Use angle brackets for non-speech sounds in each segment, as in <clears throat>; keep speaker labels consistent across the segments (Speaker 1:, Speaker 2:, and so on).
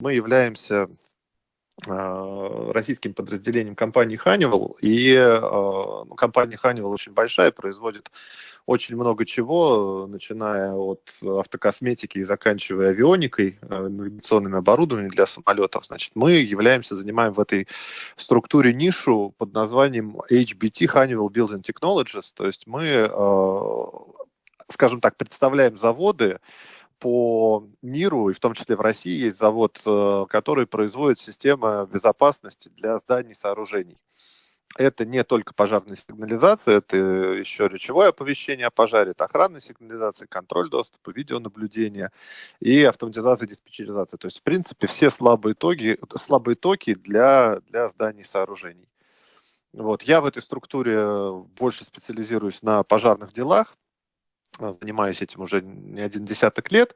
Speaker 1: Мы являемся а, российским подразделением компании Honeywell, и ну, компания Honeywell очень большая, производит очень много чего, начиная от автокосметики и заканчивая авионикой, а, навигационным оборудованием для самолетов. Значит, мы являемся, занимаем в этой структуре нишу под названием HBT, Honeywell Building Technologies, то есть мы, скажем так, представляем заводы, по миру, и в том числе в России, есть завод, э, который производит системы безопасности для зданий и сооружений. Это не только пожарная сигнализация, это еще речевое оповещение о пожаре, это охранная сигнализация, контроль доступа, видеонаблюдение и автоматизация и диспетчеризация. То есть, в принципе, все слабые токи, слабые токи для, для зданий и сооружений. Вот. Я в этой структуре больше специализируюсь на пожарных делах, занимаюсь этим уже не один десяток лет.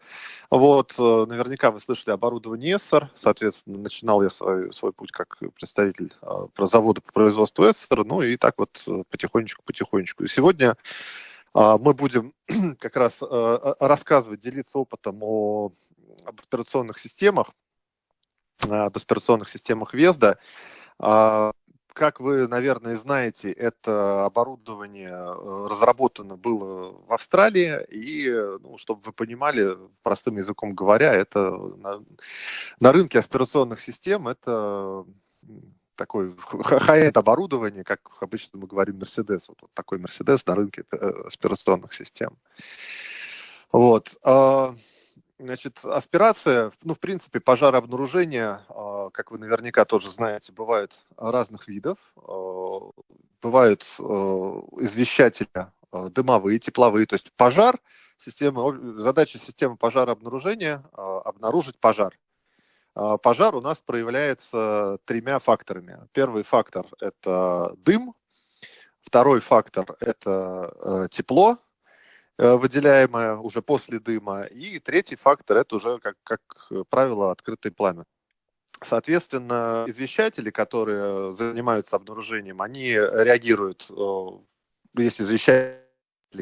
Speaker 1: Вот, э, наверняка вы слышали оборудование ESSOR, соответственно, начинал я свой, свой путь как представитель э, про завода по производству ESSOR, ну и так вот потихонечку-потихонечку. Э, и сегодня э, мы будем <clears throat> как раз э, рассказывать, делиться опытом о, об операционных системах, об операционных системах ВЕЗДа, как вы, наверное, знаете, это оборудование э, разработано было в Австралии, и, ну, чтобы вы понимали, простым языком говоря, это на, на рынке аспирационных систем это такой хай-энд оборудование, как обычно мы говорим Mercedes, вот, вот такой Mercedes на рынке э, аспирационных систем. Вот. Значит, аспирация, ну, в принципе, пожарообнаружение, а, как вы наверняка тоже знаете, бывают разных видов. А, бывают а, извещатели дымовые, тепловые, то есть пожар, система, задача системы пожарообнаружения – обнаружить пожар. Пожар у нас проявляется тремя факторами. Первый фактор – это дым, второй фактор – это тепло, Э, выделяемое уже после дыма. И третий фактор – это уже, как, как правило, открытое пламя. Соответственно, извещатели, которые занимаются обнаружением, они реагируют, э, есть извещатели,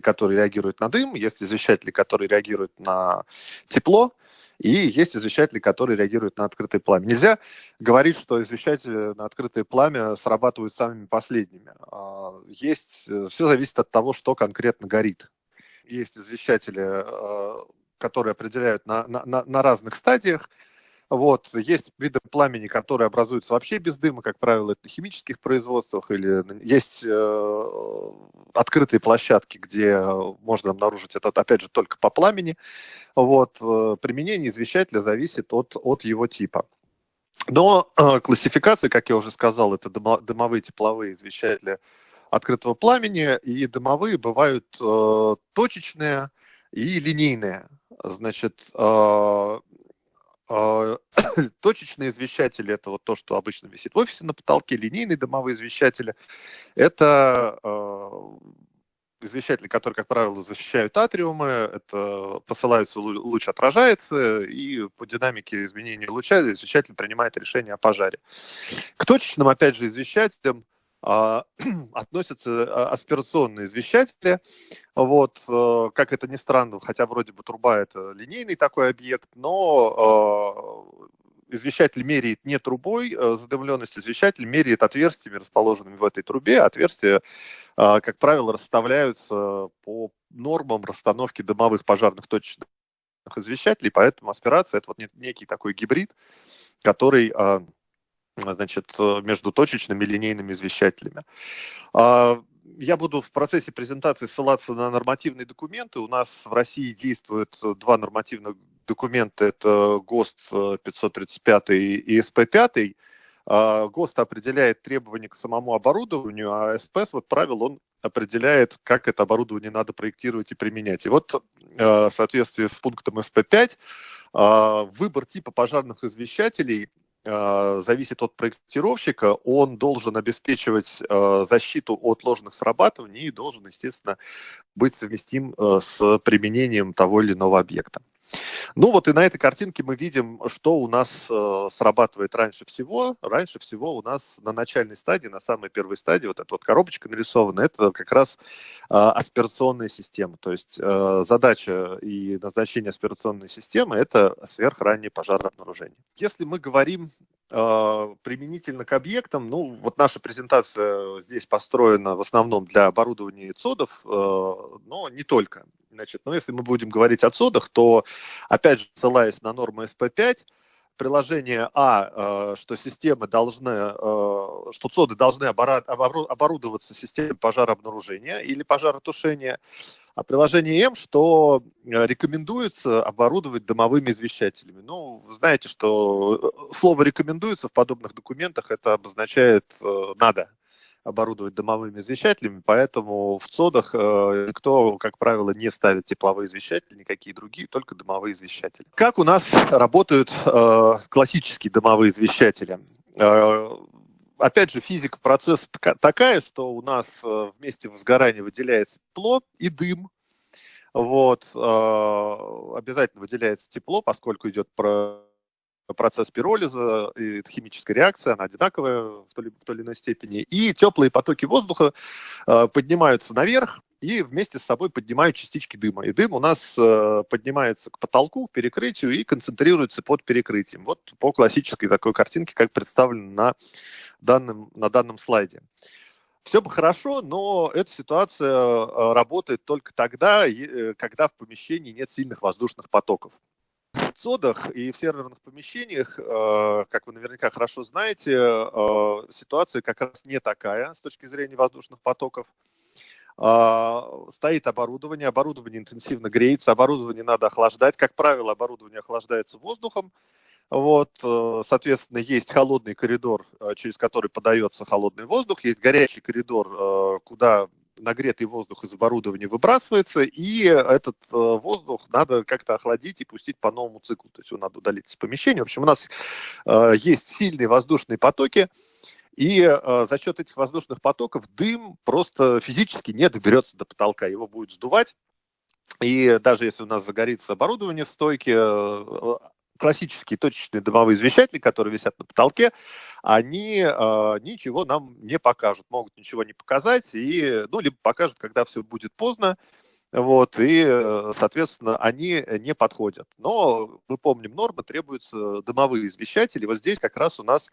Speaker 1: которые реагируют на дым, есть извещатели, которые реагируют на тепло, и есть извещатели, которые реагируют на открытое пламя. Нельзя говорить, что извещатели на открытое пламя срабатывают самыми последними. А, есть, э, все зависит от того, что конкретно горит есть извещатели, э, которые определяют на, на, на разных стадиях. Вот. Есть виды пламени, которые образуются вообще без дыма, как правило, это на химических производствах, или есть э, открытые площадки, где можно обнаружить это, опять же, только по пламени. Вот. Э, применение извещателя зависит от, от его типа. Но э, классификация, как я уже сказал, это дымовые тепловые извещатели открытого пламени, и дымовые бывают э, точечные и линейные. Значит, э, э, <coughs> точечные извещатели – это вот то, что обычно висит в офисе на потолке, линейные дымовые извещатели – это э, извещатели, которые, как правило, защищают атриумы, это посылаются, луч отражается, и по динамике изменения луча извещатель принимает решение о пожаре. К точечным, опять же, извещателям <clears throat> относятся а, аспирационные извещатели. Вот, э, как это ни странно, хотя вроде бы труба это линейный такой объект, но э, извещатель меряет не трубой задымленность, извещатель меряет отверстиями, расположенными в этой трубе. Отверстия, как правило, расставляются по нормам расстановки дымовых пожарных точечных извещателей, поэтому аспирация – это вот некий такой гибрид, который значит, э, между точечными и линейными извещателями. А, я буду в процессе презентации ссылаться на нормативные документы. У нас в России действуют два нормативных документа. Это ГОСТ 535 и СП-5. А, ГОСТ определяет требования к самому оборудованию, а СП, свод правил, он определяет, как это оборудование надо проектировать и применять. И вот э, в соответствии с пунктом СП-5 а, выбор типа пожарных извещателей зависит от проектировщика, он должен обеспечивать а, защиту от ложных срабатываний и должен, естественно, быть совместим а, с применением того или иного объекта. Ну вот и на этой картинке мы видим, что у нас э, срабатывает раньше всего. Раньше всего у нас на начальной стадии, на самой первой стадии, вот эта вот коробочка нарисована, это как раз э, аспирационная система. То есть э, задача и назначение аспирационной системы – это сверхраннее пожарообнаружение. Если мы говорим э, применительно к объектам, ну вот наша презентация здесь построена в основном для оборудования ЦОДов, э, но не только. Значит, но если мы будем говорить о ЦОДах, то, опять же, ссылаясь на норму СП5, приложение А, э, что системы должны, э, что ЦОДы должны оборудоваться системой пожарообнаружения или пожаротушения, а приложение М, что э, рекомендуется оборудовать домовыми извещателями. Ну, знаете, что слово «рекомендуется» в подобных документах это обозначает «надо» оборудовать домовыми извещателями, поэтому в ЦОДах э, никто, как правило, не ставит тепловые извещатели, никакие другие, только домовые извещатели. Как у нас работают э, классические домовые извещатели? Э, опять же, физика процесса такая, что у нас вместе возгорания выделяется тепло и дым. Вот, обязательно выделяется тепло, поскольку идет про процесс пиролиза, и химическая реакция, она одинаковая в той, в той или иной степени. И теплые потоки воздуха э, поднимаются наверх и вместе с собой поднимают частички дыма. И дым у нас э, поднимается к потолку, к перекрытию и концентрируется под перекрытием. Вот по классической такой картинке, как представлено на данном, на данном слайде. Все бы хорошо, но эта ситуация э, работает только тогда, э, когда в помещении нет сильных воздушных потоков ЦОДах и в серверных помещениях, э, как вы наверняка хорошо знаете, э, ситуация как раз не такая с точки зрения воздушных потоков. Э, стоит оборудование, оборудование интенсивно греется, оборудование надо охлаждать. Как правило, оборудование охлаждается воздухом. Вот, соответственно, есть холодный коридор, через который подается холодный воздух, есть горячий коридор, куда нагретый воздух из оборудования выбрасывается, и этот э, воздух надо как-то охладить и пустить по новому циклу. То есть его надо удалить из помещения. В общем, у нас э, есть сильные воздушные потоки, и э, за счет этих воздушных потоков дым просто физически не доберется до потолка. Его будет сдувать. И даже если у нас загорится оборудование в стойке, классические точечные дымовые извещатели, которые висят на потолке, они э, ничего нам не покажут, могут ничего не показать, и, ну, либо покажут, когда все будет поздно, вот, и, э, соответственно, они не подходят. Но мы помним, нормы требуются дымовые извещатели. Вот здесь как раз у нас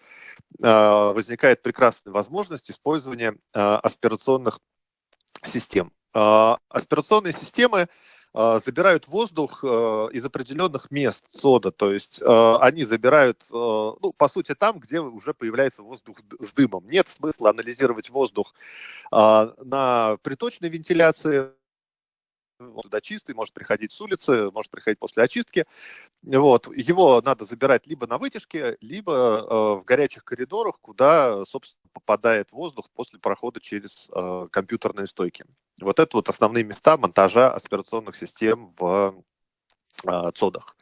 Speaker 1: э, возникает прекрасная возможность использования э, аспирационных систем. Э, аспирационные системы забирают воздух э, из определенных мест сода, то есть э, они забирают, э, ну, по сути, там, где уже появляется воздух с дымом. Нет смысла анализировать воздух на приточной вентиляции, он туда чистый, может приходить с улицы, может приходить после очистки. Вот. Его надо забирать либо на вытяжке, либо э, в горячих коридорах, куда, собственно, попадает воздух после прохода через э, компьютерные стойки. Вот это вот основные места монтажа аспирационных систем в э, ЦОДах.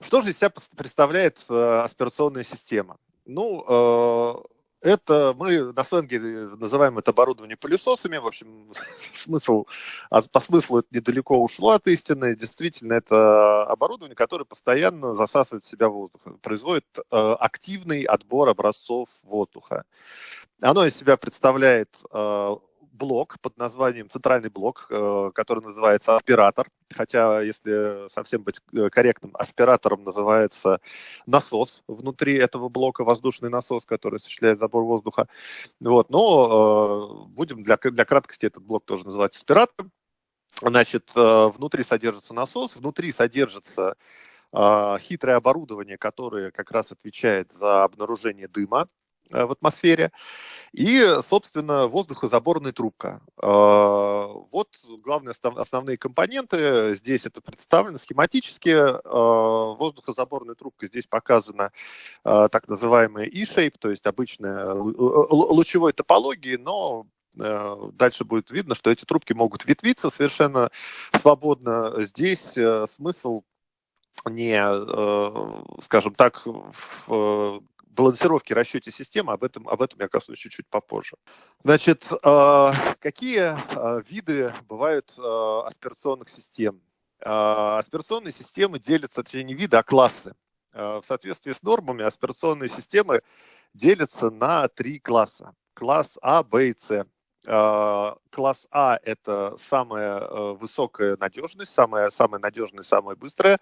Speaker 1: Что же из себя представляет э, аспирационная система? Ну, э, это мы на сленге называем это оборудование пылесосами. В общем, <laughs> смысл, а по смыслу это недалеко ушло от истины. Действительно, это оборудование, которое постоянно засасывает в себя воздух, производит э, активный отбор образцов воздуха. Оно из себя представляет э, блок под названием, центральный блок, э, который называется аспиратор. Хотя, если совсем быть э, корректным, аспиратором называется насос внутри этого блока, воздушный насос, который осуществляет забор воздуха. Вот, но э, будем для, для краткости этот блок тоже называть аспиратором. Значит, внутри содержится насос, внутри содержится хитрое оборудование, которое как раз отвечает за обнаружение дыма в атмосфере. И, собственно, воздухозаборная трубка. Э, вот главные основные компоненты. Здесь это представлено схематически. Э, воздухозаборная трубка здесь показана так называемая E-shape, то есть обычная лучевой топологии, но дальше будет видно, что эти трубки могут ветвиться совершенно свободно. Здесь смысл не, скажем так, в балансировки, расчете системы, об этом, об этом я коснусь чуть-чуть попозже. Значит, а, какие а, виды бывают а, аспирационных систем? Аспирационные системы делятся, точнее не виды, а классы. В соответствии с нормами аспирационные системы делятся на три класса. Класс А, Б и С. Класс А – это самая высокая надежность, самое, самое надежное, самое быстрое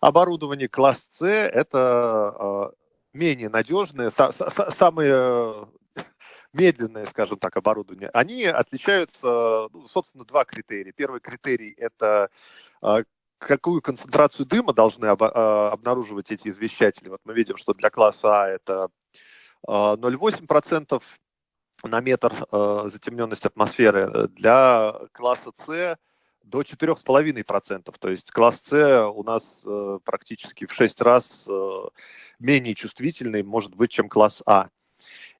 Speaker 1: оборудование. Класс С – это менее надежное, самые <laughs> медленное, скажем так, оборудование, они отличаются, ну, собственно, два критерия. Первый критерий – это а, какую концентрацию дыма должны об, а, обнаруживать эти извещатели. Вот мы видим, что для класса А это 0,8% а, на метр затемненность атмосферы, для класса С до 4,5%. То есть класс С у нас э, практически в 6 раз э, менее чувствительный, может быть, чем класс А.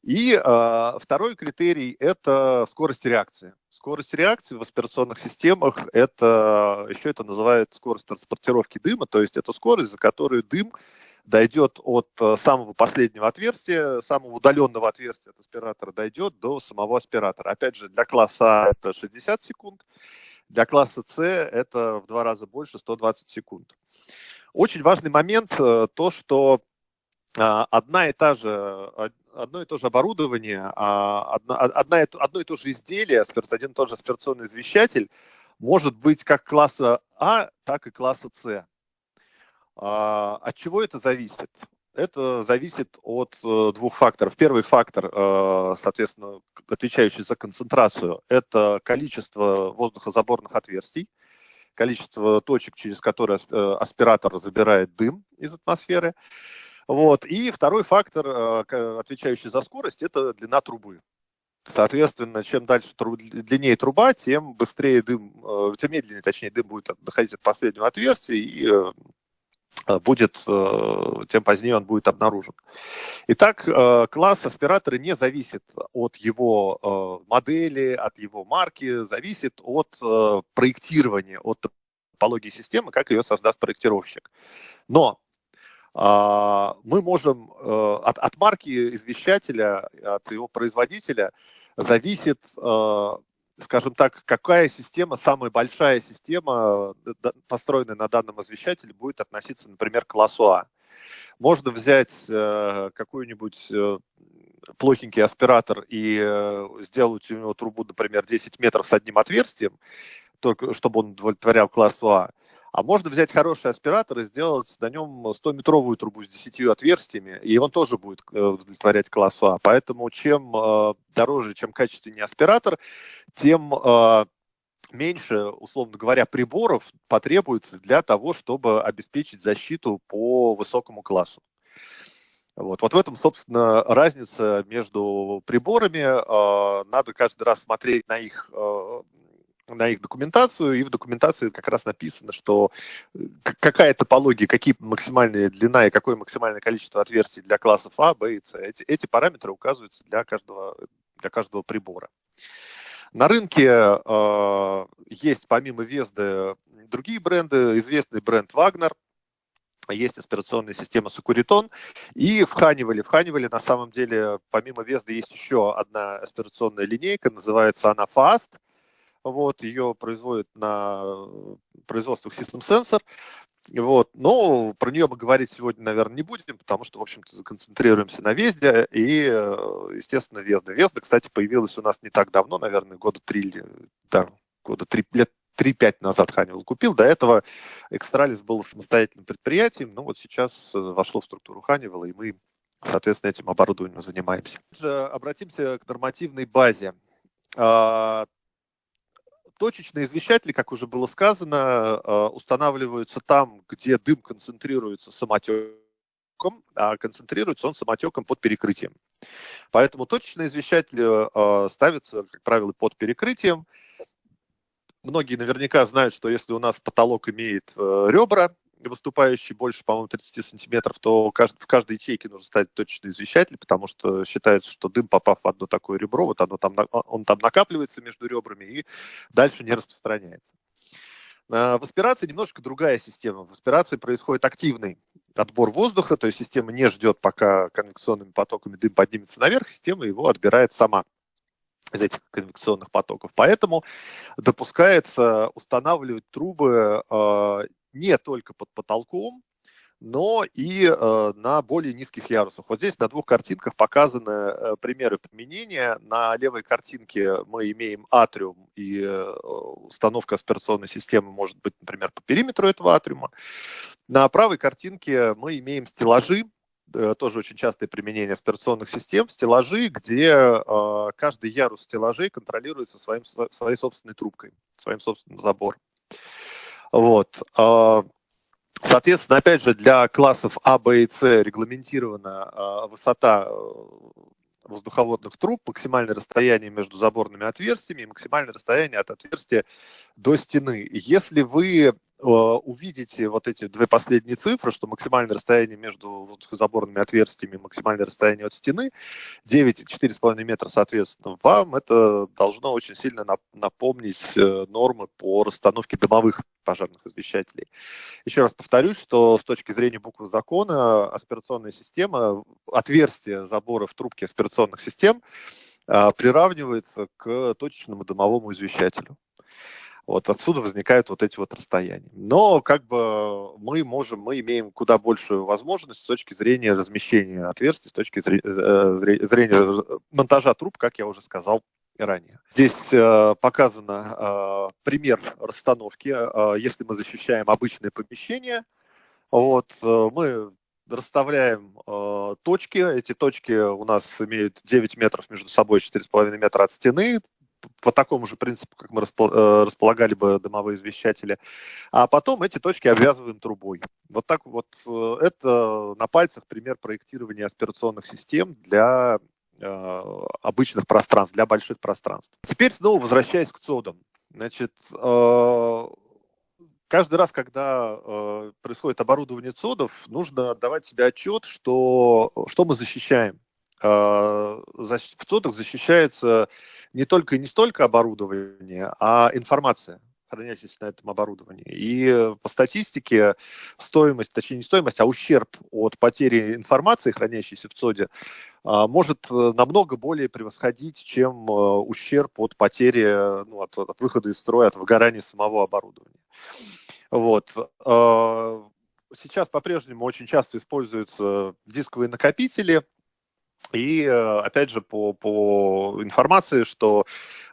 Speaker 1: И э, второй критерий – это скорость реакции. Скорость реакции в аспирационных системах – это еще это называют скорость транспортировки дыма, то есть это скорость, за которую дым дойдет от э, самого последнего отверстия, самого удаленного отверстия от аспиратора, дойдет до самого аспиратора. Опять же, для класса А это 60 секунд, для класса С это в два раза больше, 120 секунд. Очень важный момент э, то, что а, одна и та же, одно и то же оборудование, а, одна, одно и то же изделие, один и тот же аспирационный извещатель, может быть как класса А, так и класса С. А, от чего это зависит? Это зависит от э, двух факторов. Первый фактор, э, соответственно, отвечающий за концентрацию, это количество воздухозаборных отверстий, количество точек, через которые э, аспиратор забирает дым из атмосферы. Вот. И второй фактор, отвечающий за скорость, это длина трубы. Соответственно, чем дальше длиннее труба, тем быстрее дым, тем медленнее, точнее, дым будет доходить от последнего отверстия и будет, тем позднее он будет обнаружен. Итак, класс аспиратора не зависит от его модели, от его марки, зависит от проектирования, от топологии системы, как ее создаст проектировщик. Но а, мы можем э, от, от марки извещателя, от его производителя зависит, э, скажем так, какая система, самая большая система, э, построенная на данном извещателе, будет относиться, например, к классу А. Можно взять какой-нибудь плохенький аспиратор и сделать у него трубу, например, 10 метров с одним отверстием, только чтобы он удовлетворял классу А. А можно взять хороший аспиратор и сделать на нем 100-метровую трубу с 10 отверстиями, и он тоже будет э, удовлетворять классу А. Поэтому чем э, дороже, чем качественнее аспиратор, тем э, меньше, условно говоря, приборов потребуется для того, чтобы обеспечить защиту по высокому классу. Вот. вот в этом, собственно, разница между приборами. Надо каждый раз смотреть на их на их документацию, и в документации как раз написано, что э, какая топология, какие максимальная длина и какое максимальное количество отверстий для классов А, Б и С. Эти, эти параметры указываются для каждого, для каждого прибора. На рынке э, есть помимо Везды другие бренды. Известный бренд Wagner, есть аспирационная система Сакуритон. И в Ханивале, в Ханивале на самом деле помимо Везды есть еще одна аспирационная линейка, называется она Fast. Вот, ее производят на производствах System Sensor. Вот. Но про нее мы говорить сегодня, наверное, не будем, потому что, в общем-то, концентрируемся на Везде и, естественно, Везда. Везда, кстати, появилась у нас не так давно, наверное, года три, да, года три, лет 3-5 назад Ханивал купил. До этого Экстралис был самостоятельным предприятием, но вот сейчас э, вошло в структуру Ханивала, и мы, соответственно, этим оборудованием занимаемся. Обратимся к нормативной базе. Точечные извещатели, как уже было сказано, э, устанавливаются там, где дым концентрируется самотеком, а концентрируется он самотеком под перекрытием. Поэтому точечные извещатели э, ставятся, как правило, под перекрытием. Многие наверняка знают, что если у нас потолок имеет э, ребра, выступающий больше, по-моему, 30 сантиметров, то в каждой ячейке нужно ставить точечный извещатель, потому что считается, что дым, попав в одно такое ребро, вот оно там, он там накапливается между ребрами и дальше не распространяется. В аспирации немножко другая система. В аспирации происходит активный отбор воздуха, то есть система не ждет, пока конвекционными потоками дым поднимется наверх, система его отбирает сама. из этих конвекционных потоков. Поэтому допускается устанавливать трубы э, не только под потолком, но и э, на более низких ярусах. Вот здесь на двух картинках показаны э, примеры применения. На левой картинке мы имеем атриум, и э, установка аспирационной системы может быть, например, по периметру этого атриума. На правой картинке мы имеем стеллажи, э, тоже очень частое применение аспирационных систем, стеллажи, где э, каждый ярус стеллажей контролируется своим, своей собственной трубкой, своим собственным забором. Вот. А, Соответственно, опять же, для классов А, Б и С регламентирована э, высота э, воздуховодных труб, максимальное расстояние между заборными отверстиями и максимальное расстояние от отверстия до стены. Если вы увидите вот эти две последние цифры, что максимальное расстояние между заборными отверстиями, максимальное расстояние от стены 9 и 4,5 метра, соответственно, вам это должно очень сильно напомнить э, нормы по расстановке домовых пожарных извещателей. Еще раз повторюсь, что с точки зрения буквы закона аспирационная система, отверстие забора в трубке аспирационных систем э, приравнивается к точечному домовому извещателю. Вот отсюда возникают вот эти вот расстояния. Но как бы мы можем, мы имеем куда большую возможность с точки зрения размещения отверстий, с точки зрения, э, зрения монтажа труб, как я уже сказал ранее. Здесь э, показан э, пример расстановки. Э, если мы защищаем обычное помещение, вот, э, мы расставляем э, точки. Эти точки у нас имеют 9 метров между собой, 4,5 метра от стены по такому же принципу, как мы э, располагали бы дымовые извещатели. А потом эти точки обвязываем трубой. Вот так вот. Э, это на пальцах пример проектирования аспирационных систем для э, обычных пространств, для больших пространств. Теперь снова возвращаясь к ЦОДам. Значит, каждый раз, когда происходит оборудование ЦОДов, нужно отдавать себе отчет, что, что мы защищаем. в ЦОДах защищается не только и не столько оборудование, а информация хранящаяся на этом оборудовании. И по статистике стоимость, точнее не стоимость, а ущерб от потери информации, хранящейся в ЦОДе, а, может э, намного более превосходить, чем э, ущерб от потери, ну, от, от выхода из строя, от выгорания самого оборудования. Вот. Сейчас по-прежнему очень часто используются дисковые накопители – и, э, опять же, по, по информации, что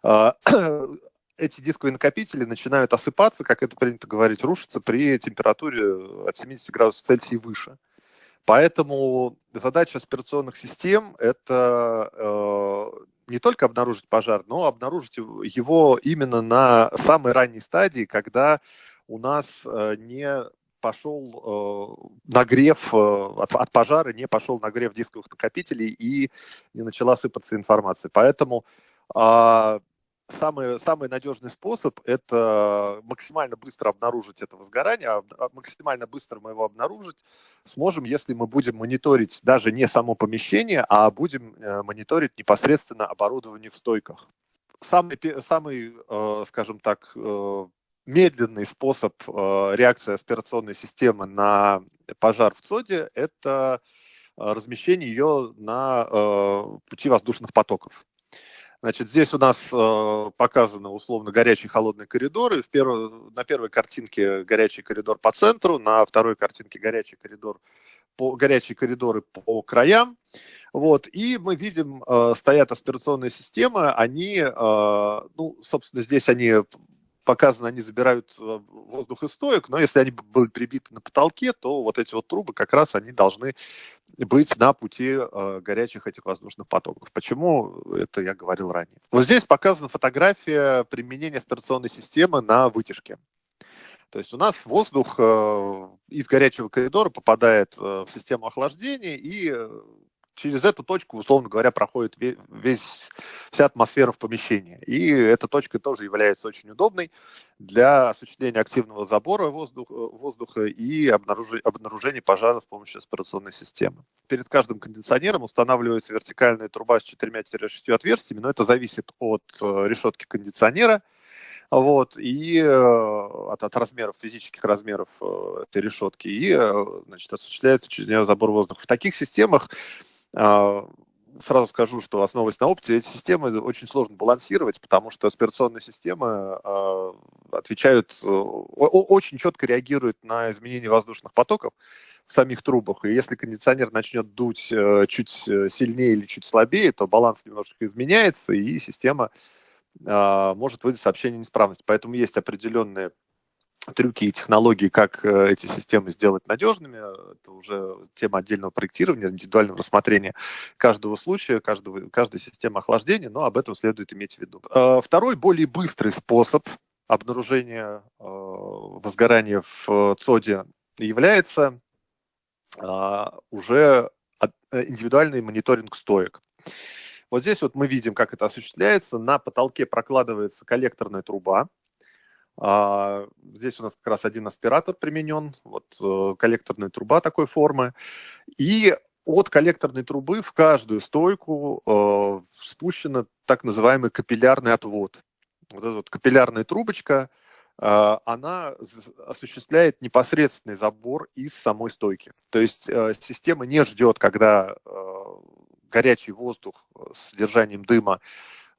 Speaker 1: э, <clears throat> эти дисковые накопители начинают осыпаться, как это принято говорить, рушиться при температуре от 70 градусов Цельсия и выше. Поэтому задача аспирационных систем – это э, не только обнаружить пожар, но обнаружить его именно на самой ранней стадии, когда у нас э, не пошел э, нагрев э, от, от пожара, не пошел нагрев дисковых накопителей и не начала сыпаться информация. Поэтому э, самый, самый надежный способ – это максимально быстро обнаружить это возгорание, а, а максимально быстро мы его обнаружить сможем, если мы будем мониторить даже не само помещение, а будем э, мониторить непосредственно оборудование в стойках. Самый, самый э, скажем так, э, медленный способ э, реакции аспирационной системы на пожар в ЦОДе – это э, размещение ее на э, пути воздушных потоков. Значит, здесь у нас э, показаны условно горячие и холодные коридоры. В перв... На первой картинке горячий коридор по центру, на второй картинке горячий коридор по... горячие коридоры по краям. Вот, и мы видим, э, стоят аспирационные системы, они, э, ну, собственно, здесь они показано, они забирают э, воздух из стоек, но если они были прибиты на потолке, то вот эти вот трубы как раз они должны быть на пути э, горячих этих воздушных потоков. Почему? Это я говорил ранее. Вот здесь показана фотография применения аспирационной системы на вытяжке. То есть у нас воздух э, из горячего коридора попадает в систему охлаждения и через эту точку, условно говоря, проходит весь, вся атмосфера в помещении. И эта точка тоже является очень удобной для осуществления активного забора воздуха, воздуха и обнаружения, пожара с помощью аспирационной системы. Перед каждым кондиционером устанавливается вертикальная труба с 4-6 отверстиями, но это зависит от э, решетки кондиционера, вот, и э, от, от размеров, физических размеров э, этой решетки, и, значит, осуществляется через нее забор воздуха. В таких системах сразу скажу, что основываясь на опыте, эти системы очень сложно балансировать, потому что аспирационные системы э, отвечают, э, очень четко реагируют на изменения воздушных потоков в самих трубах. И если кондиционер начнет дуть э, чуть э, сильнее или чуть слабее, то баланс немножко изменяется, и система э, может выдать сообщение неисправности. Поэтому есть определенные трюки и технологии, как э, эти системы сделать надежными. Это уже тема отдельного проектирования, индивидуального рассмотрения каждого случая, каждого, каждой системы охлаждения, но об этом следует иметь в виду. Э, второй, более быстрый способ обнаружения э, возгорания в ЦОДе является уже индивидуальный мониторинг стоек. Вот здесь вот мы видим, как это осуществляется. На потолке прокладывается коллекторная труба, здесь у нас как раз один аспиратор применен, вот э, коллекторная труба такой формы. И от коллекторной трубы в каждую стойку э, спущена так называемый капиллярный отвод. Вот эта вот капиллярная трубочка, э, она осуществляет непосредственный забор из самой стойки. То есть э, система не ждет, когда горячий воздух с содержанием дыма а,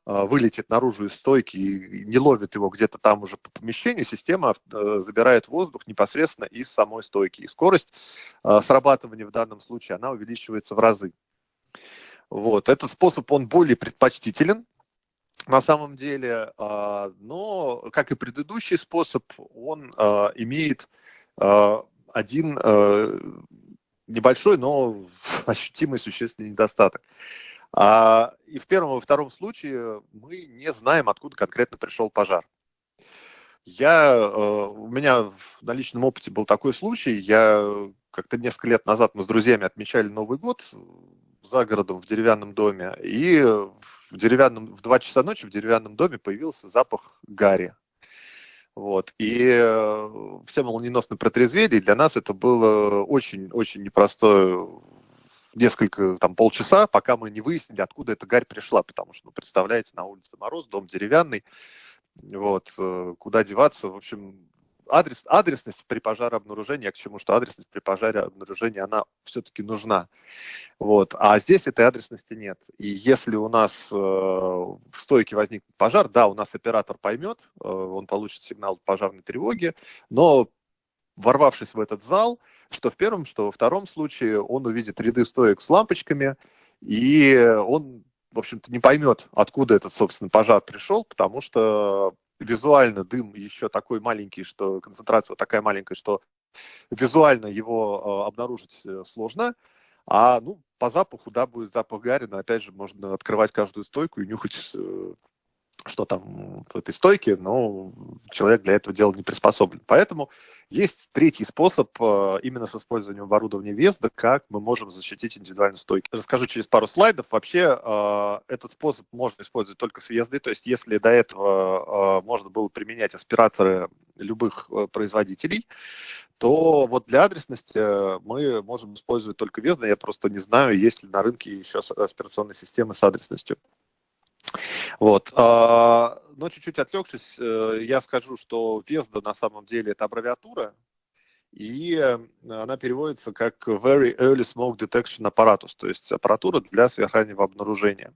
Speaker 1: вылетит наружу из стойки и не ловит его где-то там уже по помещению, система э, забирает воздух непосредственно из самой стойки. И скорость а, срабатывания в данном случае, она увеличивается в разы. Вот. Этот способ, он более предпочтителен, на самом деле, а, но, как и предыдущий способ, он имеет один небольшой, но <laughs> ощутимый существенный недостаток. А, и в первом и втором случае мы не знаем, откуда конкретно пришел пожар. Я, э, у меня на личном опыте был такой случай, я как-то несколько лет назад мы с друзьями отмечали Новый год за городом в деревянном доме, и в деревянном, в 2 часа ночи в деревянном доме появился запах гари. Вот. И э, все молниеносно протрезвели, для нас это было очень-очень непростое несколько, там, полчаса, пока мы не выяснили, откуда эта гарь пришла, потому что, ну, представляете, на улице мороз, дом деревянный, вот, э, куда деваться, в общем, адрес, адресность при пожарообнаружении, я к чему, что адресность при пожаре обнаружении, она все-таки нужна. Вот. А здесь этой адресности нет. И если у нас э, в стойке возникнет пожар, да, у нас оператор поймет, э, он получит сигнал пожарной тревоги, но ворвавшись в этот зал, что в первом, что во втором случае он увидит ряды стоек с лампочками, и он, в общем-то, не поймет, откуда этот, собственно, пожар пришел, потому что визуально дым еще такой маленький, что концентрация такая маленькая, что визуально его э, обнаружить э, сложно, а ну, по запаху, да, будет запах гари, опять же можно открывать каждую стойку и нюхать э, что там в этой стойке, но человек для этого дела не приспособлен. Поэтому есть третий способ э, именно с использованием оборудования Везда, как мы можем защитить индивидуальные стойки. Расскажу через пару слайдов. Вообще э, этот способ можно использовать только с Вездой, то есть если до этого э, можно было применять аспираторы любых производителей, то вот для адресности мы можем использовать только Везда. Я просто не знаю, есть ли на рынке еще аспирационные системы с адресностью. Вот. А, но чуть-чуть отвлекшись, э, я скажу, что Везда на самом деле это аббревиатура, и э, она переводится как Very Early Smoke Detection Apparatus, то есть аппаратура для сверхраннего обнаружения.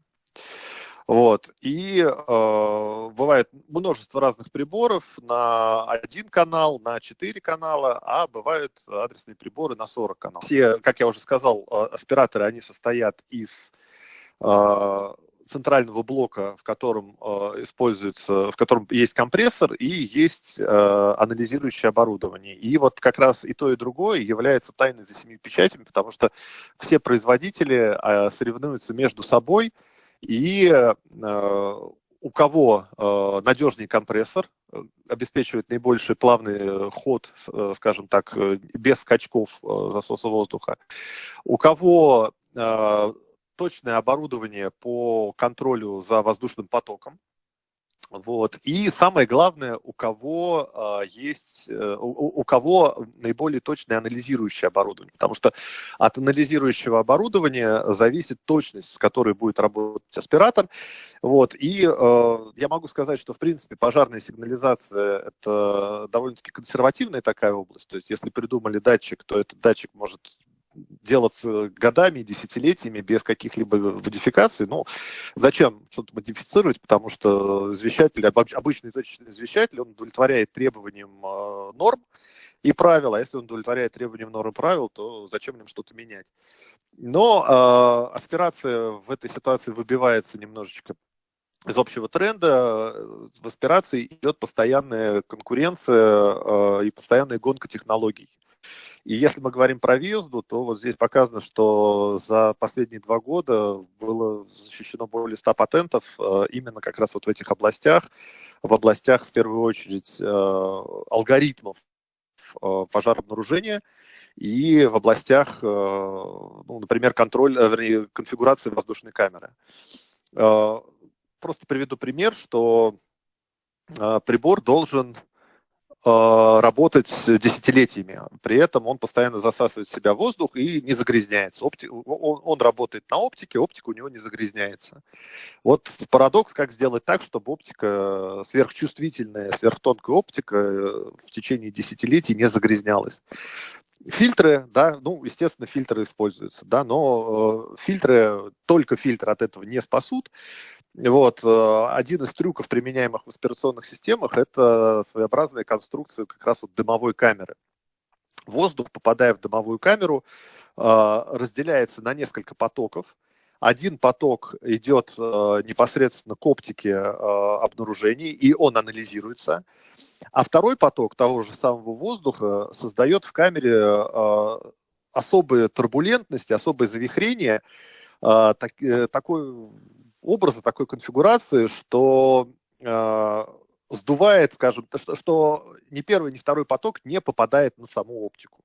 Speaker 1: Вот. И э, бывает множество разных приборов на один канал, на четыре канала, а бывают адресные приборы на 40 каналов. Все, как я уже сказал, э, аспираторы, они состоят из э, центрального блока, в котором э, используется, в котором есть компрессор и есть э, анализирующее оборудование. И вот как раз и то, и другое является тайной за семи печатями, потому что все производители э, соревнуются между собой, и у кого надежнее компрессор, обеспечивает наибольший плавный ход, скажем так, без скачков засоса воздуха, у кого точное оборудование по контролю за воздушным потоком. Вот. И самое главное, у кого э, есть, э, у, у кого наиболее точное анализирующее оборудование. Потому что от анализирующего оборудования зависит точность, с которой будет работать аспиратор. Вот. И э, я могу сказать, что в принципе пожарная сигнализация это довольно-таки консервативная такая область. То есть если придумали датчик, то этот датчик может делаться годами, десятилетиями без каких-либо модификаций. Ну, зачем что-то модифицировать, потому что извещатель, обычный точечный извещатель, он удовлетворяет требованиям э, норм и правил, а если он удовлетворяет требованиям норм и правил, то зачем им что-то менять? Но э, аспирация в этой ситуации выбивается немножечко из общего тренда в аспирации идет постоянная конкуренция э, и постоянная гонка технологий. И если мы говорим про въезду, то вот здесь показано, что за последние два года было защищено более 100 патентов э, именно как раз вот в этих областях, в областях, в первую очередь, э, алгоритмов пожарообнаружения и в областях, ну, например, контроль, вернее, конфигурации воздушной камеры. Просто приведу пример, что э, прибор должен э, работать десятилетиями. При этом он постоянно засасывает в себя воздух и не загрязняется. Опти... Он, он работает на оптике, оптика у него не загрязняется. Вот парадокс, как сделать так, чтобы оптика, сверхчувствительная, сверхтонкая оптика э, в течение десятилетий не загрязнялась. Фильтры, да, ну, естественно, фильтры используются, да, но э, фильтры, только фильтры от этого не спасут. Вот. Э, один из трюков, применяемых в аспирационных системах, это своеобразная конструкция как раз вот дымовой камеры. Воздух, попадая в дымовую камеру, э, разделяется на несколько потоков. Один поток идет э, непосредственно к оптике обнаружений, и он анализируется. А второй поток того же самого воздуха создает в камере особые турбулентности, особое завихрение, такой образа, такой конфигурации, что э, сдувает, скажем, что, что ни первый, ни второй поток не попадает на саму оптику.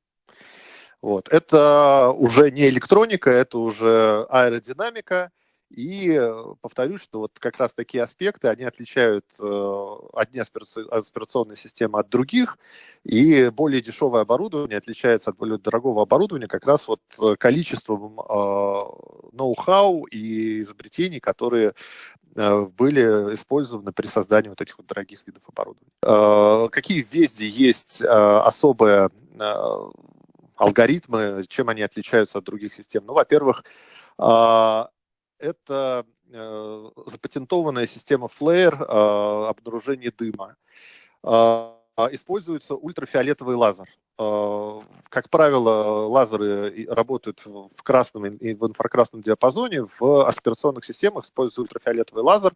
Speaker 1: Вот. Это уже не электроника, это уже аэродинамика, и э, повторюсь, что вот как раз такие аспекты, они отличают э, одни аспирационные системы от других, и более дешевое оборудование отличается от более дорогого оборудования как раз вот э, количеством ноу-хау и изобретений, которые были использованы при создании вот этих вот дорогих видов оборудования. Какие везде есть особые алгоритмы, чем они отличаются от других систем? Ну, во-первых, это э, запатентованная система Flare э, обнаружения дыма. Э, используется ультрафиолетовый лазер. Как правило, лазеры работают в красном и в инфракрасном диапазоне. В аспирационных системах используется ультрафиолетовый лазер.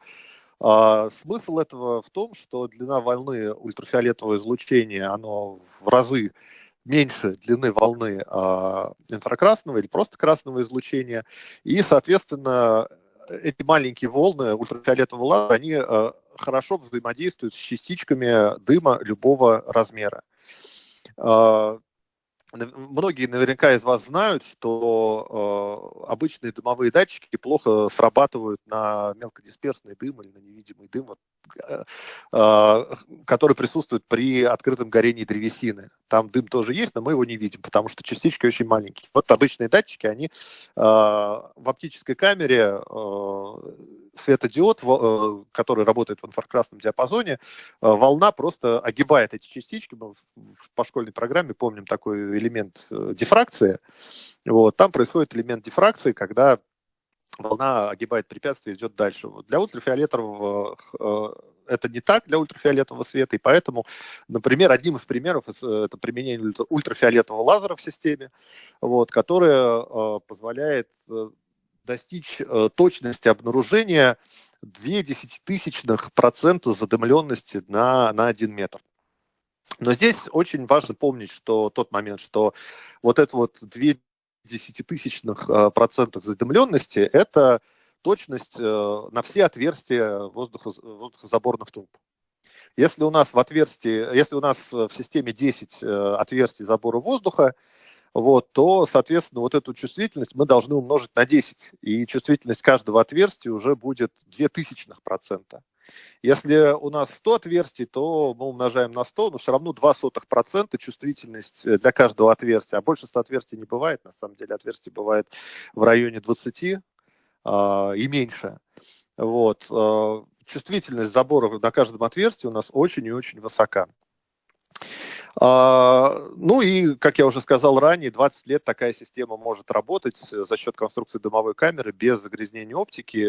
Speaker 1: Смысл этого в том, что длина волны ультрафиолетового излучения, оно в разы меньше длины волны э, инфракрасного или просто красного излучения. И, соответственно, эти маленькие волны ультрафиолетового лазера, они э, хорошо взаимодействуют с частичками дыма любого размера. Э, Многие наверняка из вас знают, что э, обычные дымовые датчики плохо срабатывают на мелкодисперсный дым или на невидимый дым, вот, э, э, который присутствует при открытом горении древесины. Там дым тоже есть, но мы его не видим, потому что частички очень маленькие. Вот обычные датчики, они э, в оптической камере э, светодиод, э, который работает в инфракрасном диапазоне, э, волна просто огибает эти частички. Мы по школьной программе помним такой элемент э, дифракции. Вот, там происходит элемент дифракции, когда волна огибает препятствие и идет дальше. Вот для ультрафиолетового это не так для ультрафиолетового света, и поэтому, например, одним из примеров это применение ультрафиолетового лазера в системе, вот, которое позволяет достичь э, точности обнаружения 2 десятитысячных процента задымленности на, на 1 метр. Но здесь очень важно помнить, что тот момент, что вот это вот 2 десятитысячных э, процентов задымленности – это точность э, на все отверстия воздухо, воздухозаборных труб. Если у нас в отверстии, если у нас в системе 10 отверстий забора воздуха, вот, то, соответственно, вот эту чувствительность мы должны умножить на 10. И чувствительность каждого отверстия уже будет 0,02%. Если у нас 100 отверстий, то мы умножаем на 100, но все равно 0,02% чувствительность для каждого отверстия. А больше 100 отверстий не бывает, на самом деле отверстий бывает в районе 20 э, и меньше. Вот. Э, чувствительность забора на каждом отверстии у нас очень и очень высока. А, ну и, как я уже сказал ранее, 20 лет такая система может работать за счет конструкции дымовой камеры без загрязнения оптики.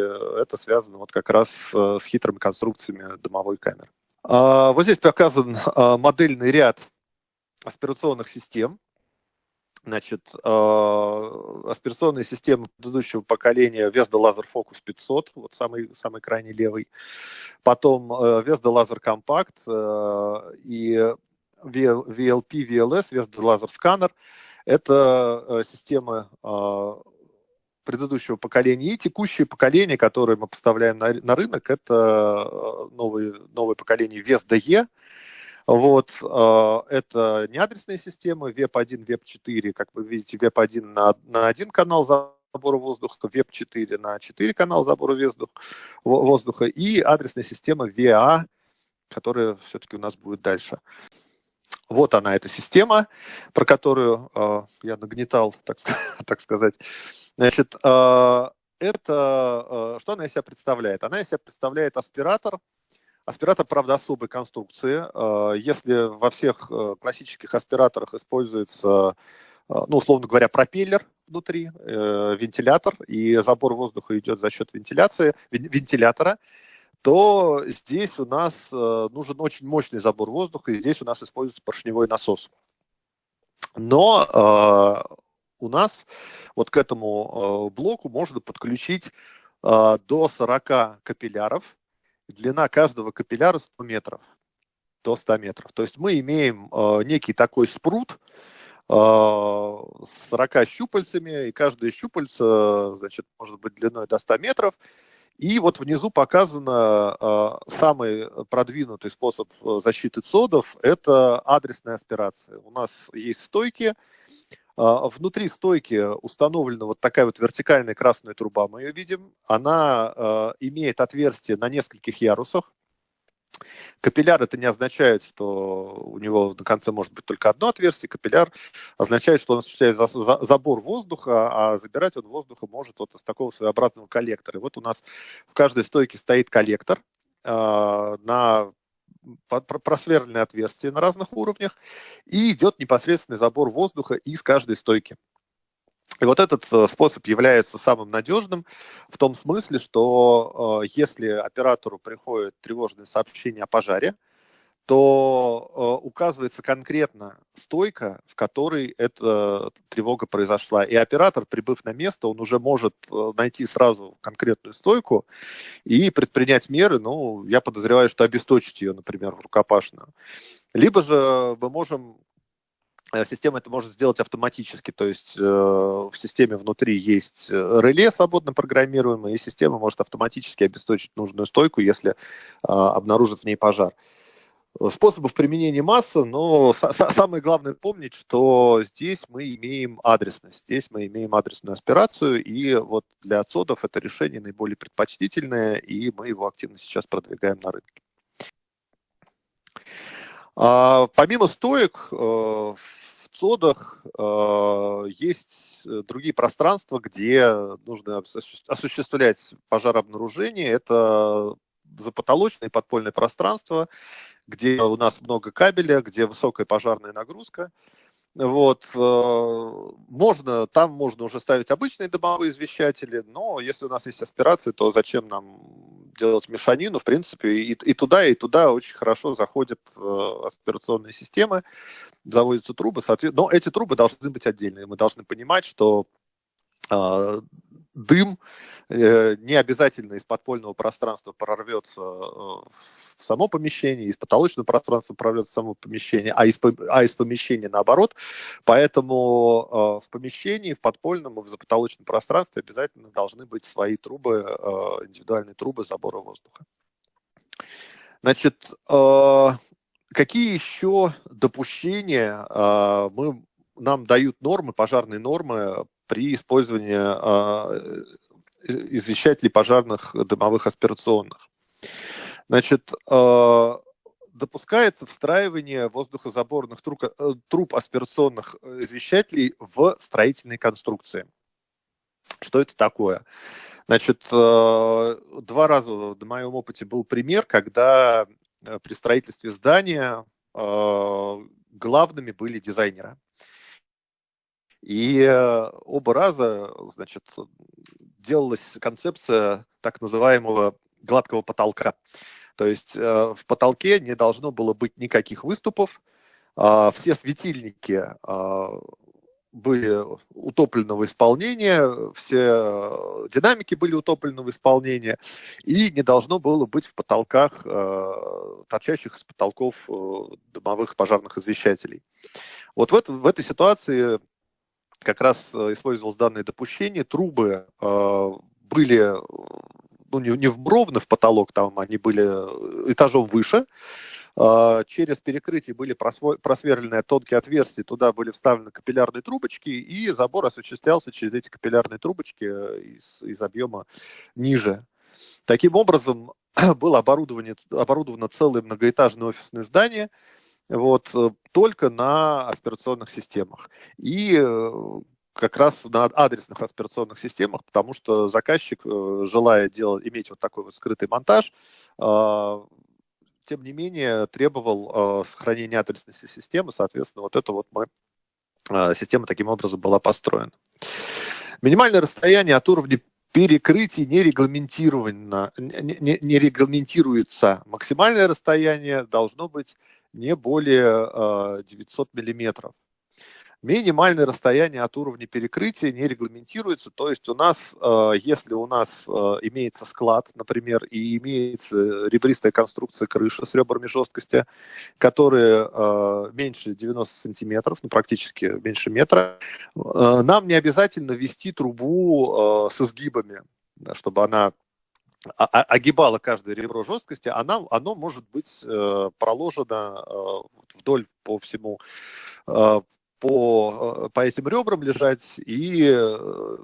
Speaker 1: Это связано вот как раз с хитрыми конструкциями дымовой камеры. А, вот здесь показан а, модельный ряд аспирационных систем. Значит, аспирационные системы предыдущего поколения Vesda Laser Focus 500, вот самый, самый крайний левый. Потом Vesda Laser Compact и VLP, VLS, Vesda Laser Scanner. Это э, системы э, предыдущего поколения. И текущее поколение, которое мы поставляем на, на рынок, это э, новое, новое поколение Vesda E. Вот, это не адресные системы, VEP1, VEP4, как вы видите, VEP1 на, на один канал забора воздуха, VEP4 на 4 канала забора воздуха, воздуха и адресная система VA, которая все-таки у нас будет дальше. Вот она, эта система, про которую э, я нагнетал, так, <laughs> так сказать. Значит, э, это, э, что она из себя представляет? Она из себя представляет аспиратор, Аспиратор, правда, особой конструкции. Если во всех классических аспираторах используется, ну, условно говоря, пропеллер внутри, вентилятор, и забор воздуха идет за счет вентиляции, вентилятора, то здесь у нас э, нужен очень мощный забор воздуха, и здесь у нас используется поршневой насос. Но э, у нас вот к этому э, блоку можно подключить до 40 капилляров. Длина каждого капилляра 100 метров, до 100 метров. То есть мы имеем некий такой спрут, с 40 щупальцами, и каждое щупальце, значит, может быть длиной до 100 метров, и вот внизу показано э, самый продвинутый способ э, защиты цодов – это адресная аспирация. У нас есть стойки, э, внутри стойки установлена вот такая вот вертикальная красная труба, мы ее видим. Она имеет отверстие на нескольких ярусах. Капилляр это не означает, что у него на конце может быть только одно отверстие. Капилляр означает, что он осуществляет за, за, забор воздуха, а забирать он воздуха может вот из такого своеобразного коллектора. И вот у нас в каждой стойке стоит коллектор э, на просверленное отверстие на разных уровнях, и идет непосредственный забор воздуха из каждой стойки. И вот этот э, способ является самым надежным в том смысле, что э, если оператору приходит тревожное сообщение о пожаре, то э, указывается конкретно стойка, в которой эта тревога произошла. И оператор, прибыв на место, он уже может найти сразу конкретную стойку и предпринять меры, ну, я подозреваю, что обесточить ее, например, в рукопашную. Либо же мы можем система это может сделать автоматически, то есть э, в системе внутри есть э, реле свободно программируемое, и система может автоматически обесточить нужную стойку, если э, обнаружит в ней пожар. Способов применения масса, но самое главное помнить, что здесь мы имеем адресность, здесь мы имеем адресную аспирацию, и вот для отсодов это решение наиболее предпочтительное, и мы его активно сейчас продвигаем на рынке. А, помимо стоек, в ЦОДах э, есть э, другие пространства, где нужно осуществлять пожарообнаружение. Это запотолочное подпольное пространство, где у нас много кабеля, где высокая пожарная нагрузка. Вот, э, можно, там можно уже ставить обычные дымовые извещатели, но если у нас есть аспирации, то зачем нам делать мешанину? В принципе, и, и туда, и туда очень хорошо заходят э, аспирационные системы, заводятся трубы, соответственно, но эти трубы должны быть отдельные. Мы должны понимать, что э, дым э, не обязательно из подпольного пространства прорвется э, в само помещение, из потолочного пространства прорвется в само помещение, а из, а из помещения наоборот. Поэтому э, в помещении, в подпольном и в запотолочном пространстве обязательно должны быть свои трубы, индивидуальные трубы забора воздуха. Значит, какие еще допущения мы, нам дают нормы, пожарные нормы при использовании э, извещателей пожарных дымовых аспирационных. Значит, э, допускается встраивание воздухозаборных труб, э, труб аспирационных извещателей в строительные конструкции. Что это такое? Значит, два раза в моем опыте был пример, когда при строительстве здания главными были дизайнеры. И оба раза, значит, делалась концепция так называемого гладкого потолка. То есть в потолке не должно было быть никаких выступов, все светильники были утопленного исполнения, все э, динамики были утопленного исполнения, и не должно было быть в потолках, э, торчащих из потолков э, домовых пожарных извещателей. Вот в, это, в этой ситуации как раз использовалось данное допущение, трубы были ну, не, не вбровны в потолок, там они были этажом выше, через перекрытие были просверлены тонкие отверстия, туда были вставлены капиллярные трубочки, и забор осуществлялся через эти капиллярные трубочки э, из, из объема ниже. Таким образом, <clears throat> было оборудовано целое многоэтажное офисное здание, вот, э, только на аспирационных системах. И э, как раз на адресных аспирационных системах, потому что заказчик, желая делать, иметь вот такой вот скрытый монтаж, тем не менее, требовал э, сохранения адресности системы, соответственно, вот эта вот мы, э, система таким образом была построена. Минимальное расстояние от уровня перекрытий не, регламентировано, не, не, не регламентируется. Максимальное расстояние должно быть не более э, 900 миллиметров. Минимальное расстояние от уровня перекрытия не регламентируется, то есть у нас, э, если у нас э, имеется склад, например, и имеется ребристая конструкция крыши с ребрами жесткости, которые меньше 90 сантиметров, ну практически меньше метра, нам не обязательно ввести трубу с изгибами, чтобы она огибала каждое ребро жесткости, она, оно может быть проложено вдоль по всему по, э, по этим ребрам лежать и э,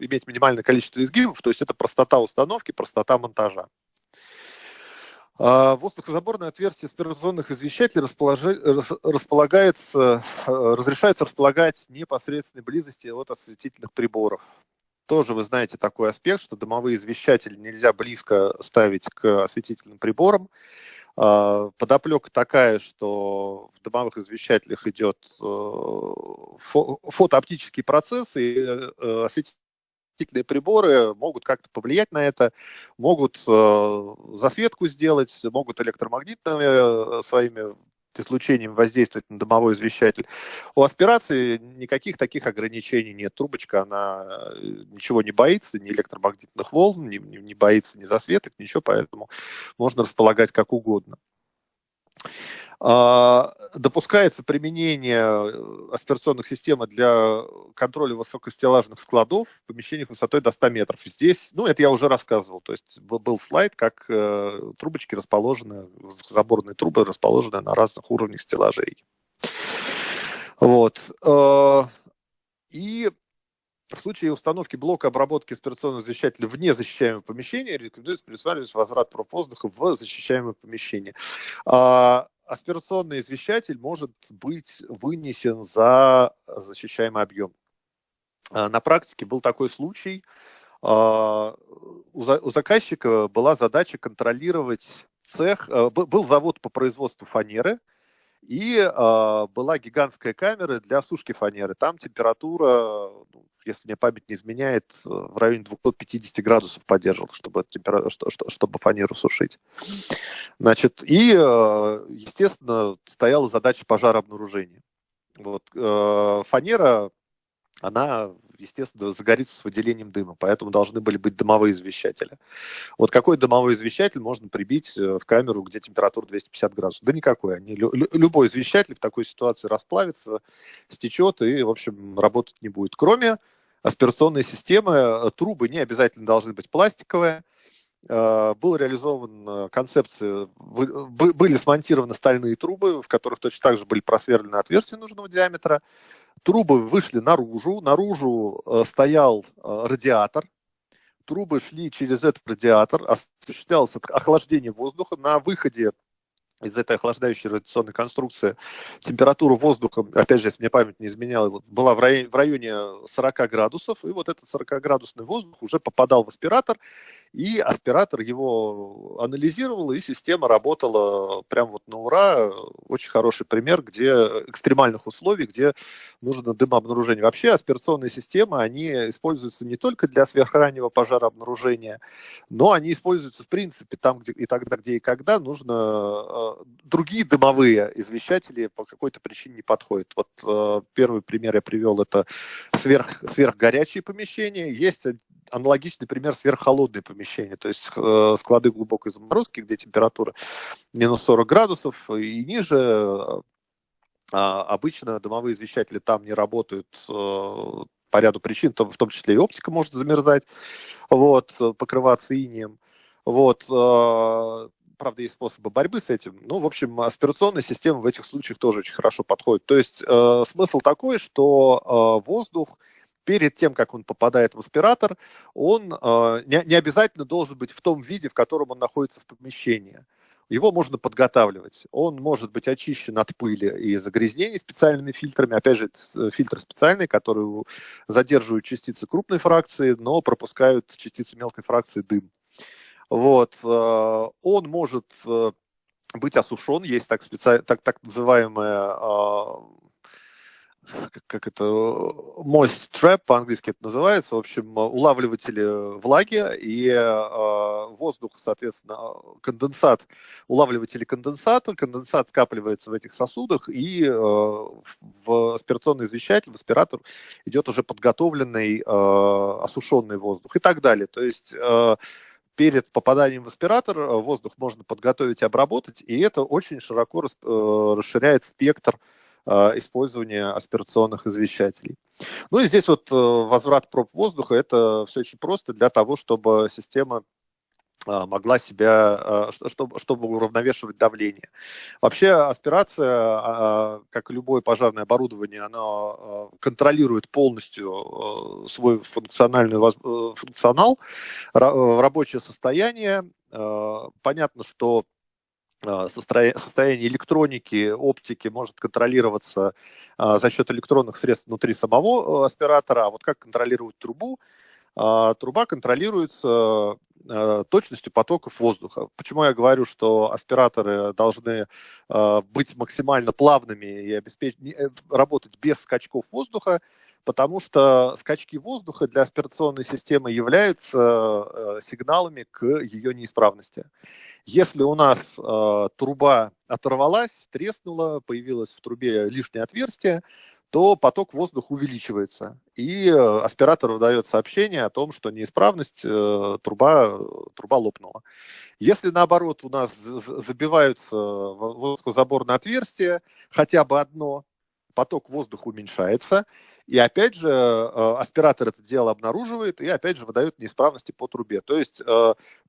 Speaker 1: иметь минимальное количество изгибов, то есть это простота установки, простота монтажа. А, воздухозаборное отверстие аспирационных извещателей располагается, э, разрешается располагать в непосредственной близости от осветительных приборов. Тоже вы знаете такой аспект, что дымовые извещатели нельзя близко ставить к осветительным приборам. А, подоплека такая, что в домовых извещателях идет э, фотооптический процесс, и э, осветительные приборы могут как-то повлиять на это, могут э, засветку сделать, могут электромагнитными своими излучением воздействовать на домовой извещатель. У аспирации никаких таких ограничений нет. Трубочка, она э, ничего не боится, ни электромагнитных волн, не, не, не боится ни засветок, ничего, поэтому можно располагать как угодно. А, допускается применение э, аспирационных систем для контроля высокостеллажных складов в помещениях высотой до 100 метров. Здесь, ну, это я уже рассказывал, то есть был слайд, как э, трубочки расположены, заборные трубы расположены на разных уровнях стеллажей. Вот. Э, и в случае установки блока обработки аспирационного извещателя вне защищаемого помещения рекомендуется предусматривать возврат проб воздуха в защищаемое помещение. Аспирационный извещатель может быть вынесен за защищаемый объем. А, на практике был такой случай. А, у заказчика была задача контролировать цех. Был завод по производству фанеры, и была гигантская камера для сушки фанеры. Там температура, ну, если мне память не изменяет, в районе 250 градусов поддерживал, чтобы, чтобы фанеру сушить. Значит, и, э, естественно, стояла задача пожарообнаружения. Вот, э, фанера, она, естественно, загорится с выделением дыма, поэтому должны были быть дымовые извещатели. Вот какой дымовой извещатель можно прибить э, в камеру, где температура 250 градусов? Да никакой. Они, любой извещатель в такой ситуации расплавится, стечет и, в общем, работать не будет. Кроме аспирационной системы, трубы не обязательно должны быть пластиковые, Э, был реализован э, концепция, были смонтированы стальные трубы, в которых точно так же были просверлены отверстия нужного диаметра. Трубы вышли наружу, наружу э, стоял радиатор, трубы шли через этот радиатор, осуществлялось охлаждение воздуха. На выходе из этой охлаждающей радиационной конструкции температура воздуха, опять же, если мне память не изменяла, была в районе, в районе 40 градусов, и вот этот 40-градусный воздух уже попадал в аспиратор, и аспиратор его анализировал, и система работала прям вот на ура. Очень хороший пример, где экстремальных условий, где нужно дымообнаружение. Вообще аспирационные системы, они используются не только для сверхраннего пожарообнаружения, но они используются в принципе там, где и тогда, где и когда нужно э, другие дымовые извещатели по какой-то причине не подходят. Вот э, первый пример я привел, это сверх, сверхгорячие помещения. Есть аналогичный пример сверххолодные помещения, то есть э, склады глубокой заморозки, где температура минус 40 градусов и ниже. Э, обычно дымовые извещатели там не работают э, по ряду причин, в том числе и оптика может замерзать, вот, покрываться инием. Вот, правда, есть способы борьбы с этим. Ну, в общем, аспирационная система в этих случаях тоже очень хорошо подходит. То есть э, смысл такой, что э, воздух перед тем, как он попадает в аспиратор, он э, не, не обязательно должен быть в том виде, в котором он находится в помещении. Его можно подготавливать. Он может быть очищен от пыли и загрязнений специальными фильтрами. Опять же, это фильтры специальные, которые задерживают частицы крупной фракции, но пропускают частицы мелкой фракции дым. Вот. Э, он может э, быть осушен, есть так, специ... так, так называемая как, как это, moist trap по-английски это называется, в общем, улавливатели влаги и э, воздух, соответственно, конденсат, улавливатели конденсата, конденсат скапливается в этих сосудах, и э, в аспирационный извещатель, в аспиратор идет уже подготовленный э, осушенный воздух и так далее. То есть э, перед попаданием в аспиратор воздух можно подготовить и обработать, и это очень широко расширяет спектр Э, использования аспирационных извещателей. Ну и здесь вот э, возврат проб воздуха, это все очень просто для того, чтобы система э, могла себя, чтобы, чтобы уравновешивать давление. Вообще аспирация, как и любое пожарное оборудование, она контролирует полностью свой функциональный функционал, рабочее состояние. Понятно, что а, состояние электроники, оптики может контролироваться а, за счет электронных средств внутри самого э, аспиратора. А вот как контролировать трубу? А, труба контролируется точностью потоков воздуха. Почему я говорю, что аспираторы должны быть максимально плавными и э, работать без скачков воздуха? Потому что скачки воздуха для аспирационной системы являются сигналами к ее неисправности. Если у нас труба оторвалась, треснула, появилось в трубе лишнее отверстие, то поток воздуха увеличивается. И э, аспиратору дает сообщение о том, что неисправность, э, труба, труба лопнула. Если наоборот у нас забиваются воздухозаборные отверстия, хотя бы одно, поток воздуха уменьшается, и опять же, э, аспиратор это дело обнаруживает и опять же выдает неисправности по трубе. То есть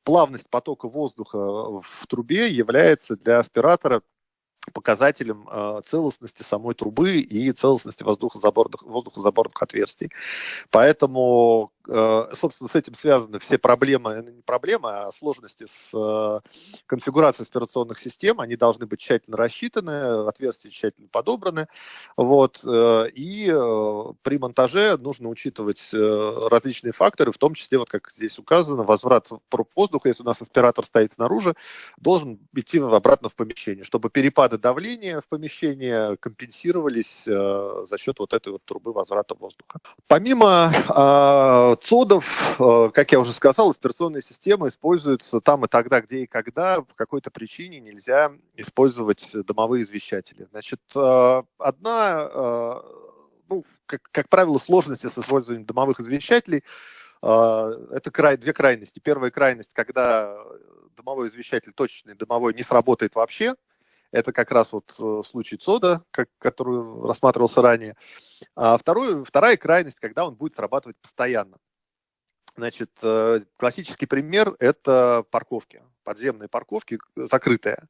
Speaker 1: плавность потока воздуха в трубе является для аспиратора показателем э, целостности самой трубы и целостности воздухозаборных, воздухозаборных отверстий. Поэтому собственно, с этим связаны все проблемы, ну, не проблемы, а сложности с э, конфигурацией аспирационных систем. Они должны быть тщательно рассчитаны, отверстия тщательно подобраны. Вот. Э, и при монтаже нужно учитывать различные факторы, в том числе, вот как здесь указано, возврат проб воздуха, если у нас аспиратор стоит снаружи, должен идти обратно в помещение, чтобы перепады давления в помещении компенсировались за счет вот этой вот трубы возврата воздуха. Помимо ЦОДов, э, как я уже сказал, аспирационные системы используются там и тогда, где и когда по какой-то причине нельзя использовать домовые извещатели. Значит, э, одна, э, ну, как, как правило, сложности с использованием домовых извещателей это край, две крайности. Первая крайность, когда домовой извещатель точечный, домовой не сработает вообще, это как раз вот случай ЦОДа, как, который рассматривался ранее. А вторую, вторая крайность, когда он будет срабатывать постоянно. Значит, э, классический пример – это парковки, подземные парковки закрытые,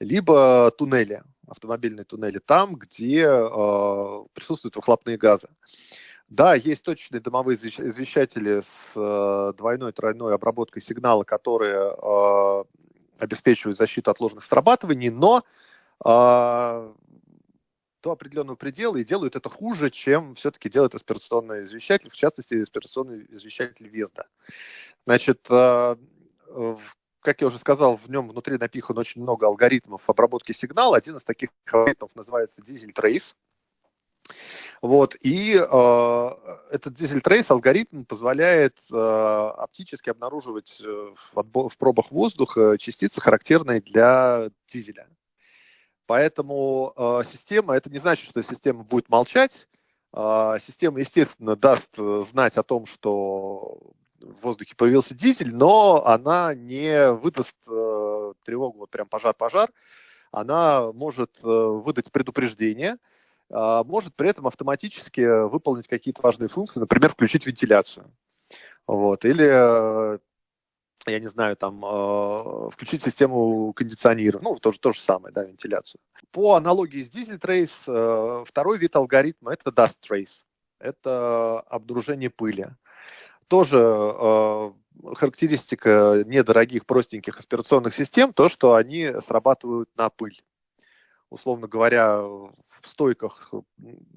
Speaker 1: либо туннели, автомобильные туннели, там, где э, присутствуют выхлопные газы. Да, есть точечные дымовые извещатели с э, двойной, тройной обработкой сигнала, которые э, обеспечивают защиту от ложных срабатываний, но э, до определенного предела и делают это хуже, чем все-таки делает аспирационный извещатель, в частности, аспирационный извещатель Везда. Значит, э, как я уже сказал, в нем внутри напихан очень много алгоритмов обработки сигнала. Один из таких алгоритмов называется Diesel Trace. Вот, и э, этот Diesel Trace алгоритм позволяет э, оптически обнаруживать э, в, в пробах воздуха частицы, характерные для дизеля. Поэтому э, система, это не значит, что система будет молчать. Э, система, естественно, даст э, знать о том, что в воздухе появился дизель, но она не выдаст тревогу, вот прям пожар-пожар. Она может выдать предупреждение, может при этом автоматически выполнить какие-то важные функции, например, включить вентиляцию. Вот, или я не знаю, там, э, включить систему кондиционирования, ну, тоже то же самое, да, вентиляцию. По аналогии с Diesel Trace, э, второй вид алгоритма – это Dust Trace. Это обнаружение пыли. Тоже э, характеристика недорогих простеньких аспирационных систем, то, что они срабатывают на пыль. Условно говоря, в стойках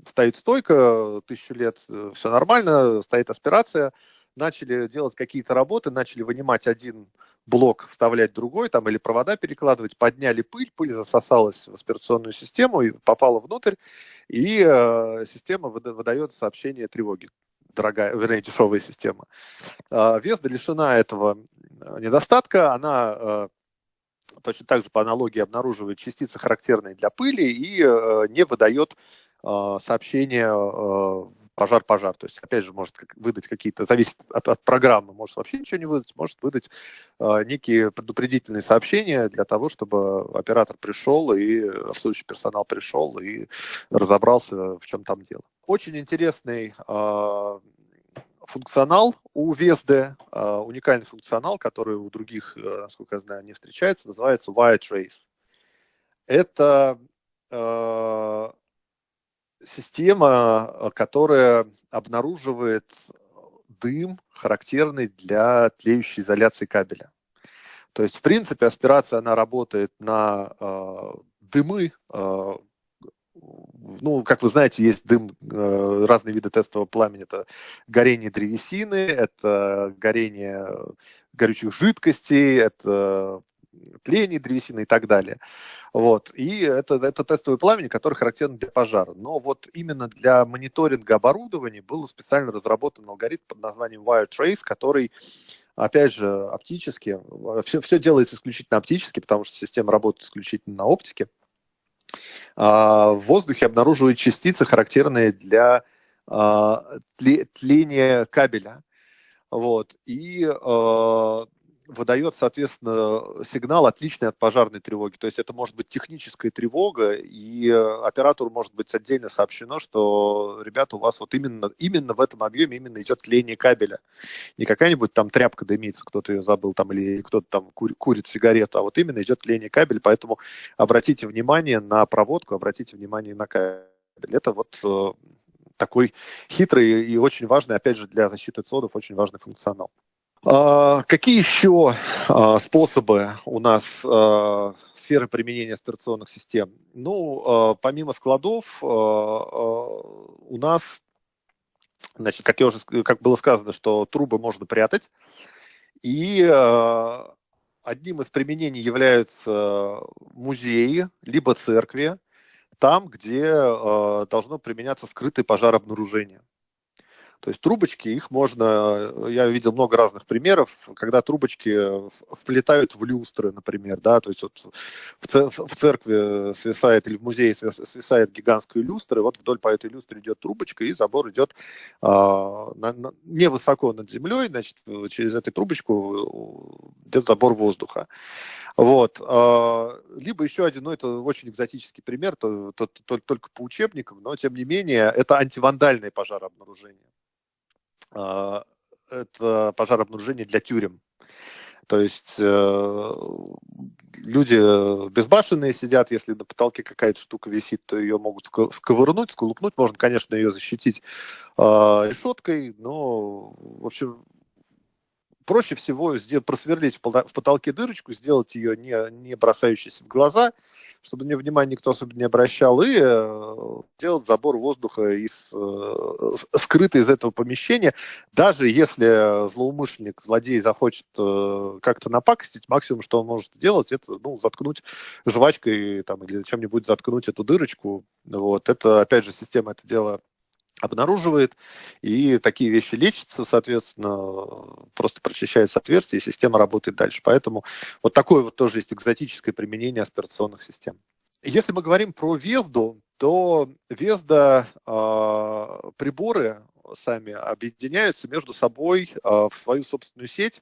Speaker 1: стоит стойка, тысячу лет э, все нормально, стоит аспирация – начали делать какие-то работы, начали вынимать один блок, вставлять другой, там, или провода перекладывать, подняли пыль, пыль засосалась в аспирационную систему и попала внутрь, и э, система выдает сообщение тревоги дорогая, вернее, дешевая система. Э, Везда лишена этого э, недостатка, она э, точно так же по аналогии обнаруживает частицы, характерные для пыли, и э, не выдает сообщения э, пожар-пожар. То есть, опять же, может выдать какие-то, зависит от, от программы, может вообще ничего не выдать, может выдать э, некие предупредительные сообщения для того, чтобы оператор пришел и обслуживающий персонал пришел и разобрался, в чем там дело. Очень интересный э, функционал у VSD, э, уникальный функционал, который у других, э, насколько я знаю, не встречается, называется Wire Trace. Это э, система, э, которая обнаруживает дым, характерный для тлеющей изоляции кабеля. То есть, в принципе, аспирация, она работает на э, дымы. Э, ну, как вы знаете, есть дым, э, разные виды тестового пламени. Это горение древесины, это горение горючих жидкостей, это тление древесины и так далее. Вот. И это, это тестовый пламени, который характерен для пожара. Но вот именно для мониторинга оборудования был специально разработан алгоритм под названием Wire Trace, который опять же, оптически, все, все делается исключительно оптически, потому что система работает исключительно на оптике. А, в воздухе обнаруживают частицы, характерные для а, тления кабеля. Вот. И а, выдает, соответственно, сигнал отличный от пожарной тревоги. То есть это может быть техническая тревога, и оператору может быть отдельно сообщено, что, ребята, у вас вот именно, именно в этом объеме именно идет тление кабеля. Не какая-нибудь там тряпка дымится, кто-то ее забыл там, или кто-то там кур, курит сигарету, а вот именно идет тление кабеля, поэтому обратите внимание на проводку, обратите внимание на кабель. Это вот э, такой хитрый и очень важный, опять же, для защиты цодов, очень важный функционал. А, какие еще а, способы у нас а, сферы применения аспирационных систем? Ну, помимо складов, у нас, значит, как, я уже, как было сказано, что трубы можно прятать. И одним из применений являются музеи, либо церкви, там, где должно применяться скрытое пожарообнаружение. То есть трубочки, их можно, я видел много разных примеров, когда трубочки вплетают в люстры, например, да, то есть вот в церкви свисает или в музее свисает гигантская люстра, вот вдоль по этой люстре идет трубочка, и забор идет а, на, на, невысоко над землей, значит, через эту трубочку идет забор воздуха. Вот. А, либо еще один, ну, это очень экзотический пример, то, то, то, только по учебникам, но, тем не менее, это антивандальное пожарообнаружение. А, это пожарообнаружение для тюрем. То есть э, люди безбашенные сидят, если на потолке какая-то штука висит, то ее могут сковырнуть, сколупнуть. Можно, конечно, ее защитить э, решеткой, но, в общем, проще всего просверлить в потолке дырочку, сделать ее не, не бросающейся в глаза, чтобы на него внимания никто особо не обращал, и э, делать забор воздуха из, э, скрытый из этого помещения. Даже если злоумышленник, злодей захочет э, как-то напакостить, максимум, что он может сделать, это ну, заткнуть жвачкой там, или чем-нибудь заткнуть эту дырочку. Вот. Это, опять же, система это дело обнаруживает, и такие вещи лечатся, соответственно, просто прочищается отверстие, и система работает дальше. Поэтому вот такое вот тоже есть экзотическое применение аспирационных систем. Если мы говорим про Везду, то Везда э, приборы сами объединяются между собой э, в свою собственную сеть.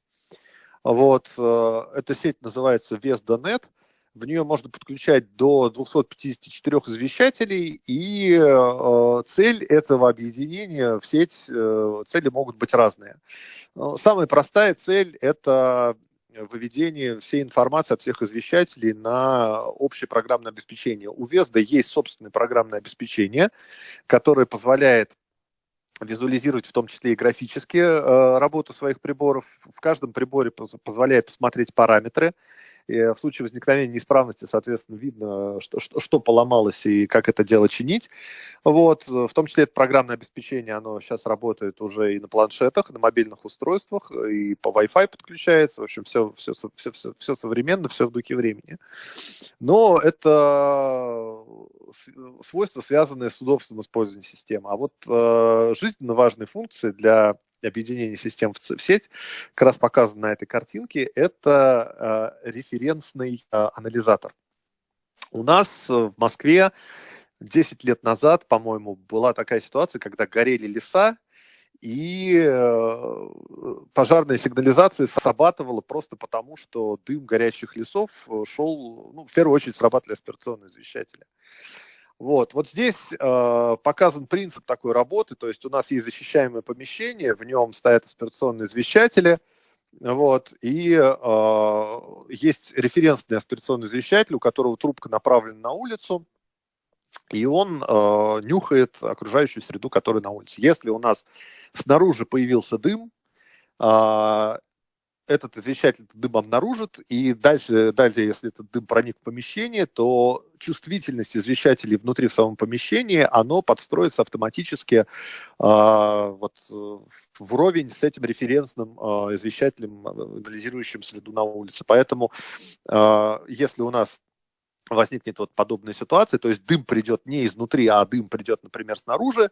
Speaker 1: Вот, э, эта сеть называется Vesda.net. В нее можно подключать до 254 извещателей, и э, цель этого объединения в сеть, э, цели могут быть разные. Самая простая цель – это выведение всей информации от всех извещателей на общее программное обеспечение. У Везда есть собственное программное обеспечение, которое позволяет визуализировать в том числе и графически э, работу своих приборов. В каждом приборе позволяет посмотреть параметры, и в случае возникновения неисправности, соответственно, видно, что, что, что поломалось и как это дело чинить. Вот. В том числе это программное обеспечение, оно сейчас работает уже и на планшетах, и на мобильных устройствах, и по Wi-Fi подключается. В общем, все, все, все, все, все современно, все в духе времени. Но это свойства, связанные с удобством использования системы. А вот э, жизненно важные функции для объединение систем в, сеть, как раз показан на этой картинке, это э, референсный э, анализатор. У нас в Москве 10 лет назад, по-моему, была такая ситуация, когда горели леса, и э, пожарная сигнализация срабатывала просто потому, что дым горящих лесов шел, ну, в первую очередь срабатывали аспирационные извещатели. Вот, вот здесь э, показан принцип такой работы, то есть у нас есть защищаемое помещение, в нем стоят аспирационные извещатели, вот, и э, есть референсный аспирационный извещатель, у которого трубка направлена на улицу, и он э, нюхает окружающую среду, которая на улице. Если у нас снаружи появился дым, э, этот извещатель дым обнаружит, и дальше, дальше, если этот дым проник в помещение, то чувствительность извещателей внутри в самом помещении, оно подстроится автоматически э, вот, вровень с этим референсным э, извещателем, анализирующим следу на улице. Поэтому, э, если у нас возникнет вот подобная ситуация, то есть дым придет не изнутри, а дым придет, например, снаружи,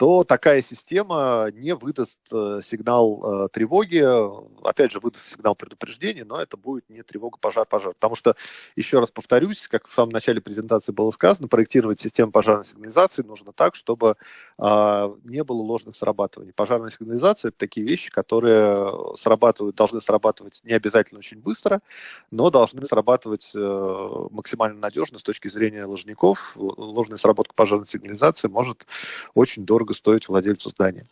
Speaker 1: то такая система не выдаст э, сигнал э, тревоги, опять же, выдаст сигнал предупреждения, но это будет не тревога, пожар, пожар. Потому что, еще раз повторюсь, как в самом начале презентации было сказано, проектировать систему пожарной сигнализации нужно так, чтобы э, не было ложных срабатываний. Пожарная сигнализация – это такие вещи, которые срабатывают, должны срабатывать не обязательно очень быстро, но должны срабатывать максимально надежно с точки зрения ложников. Ложная сработка пожарной сигнализации может очень дорого дорого стоить владельцу здания.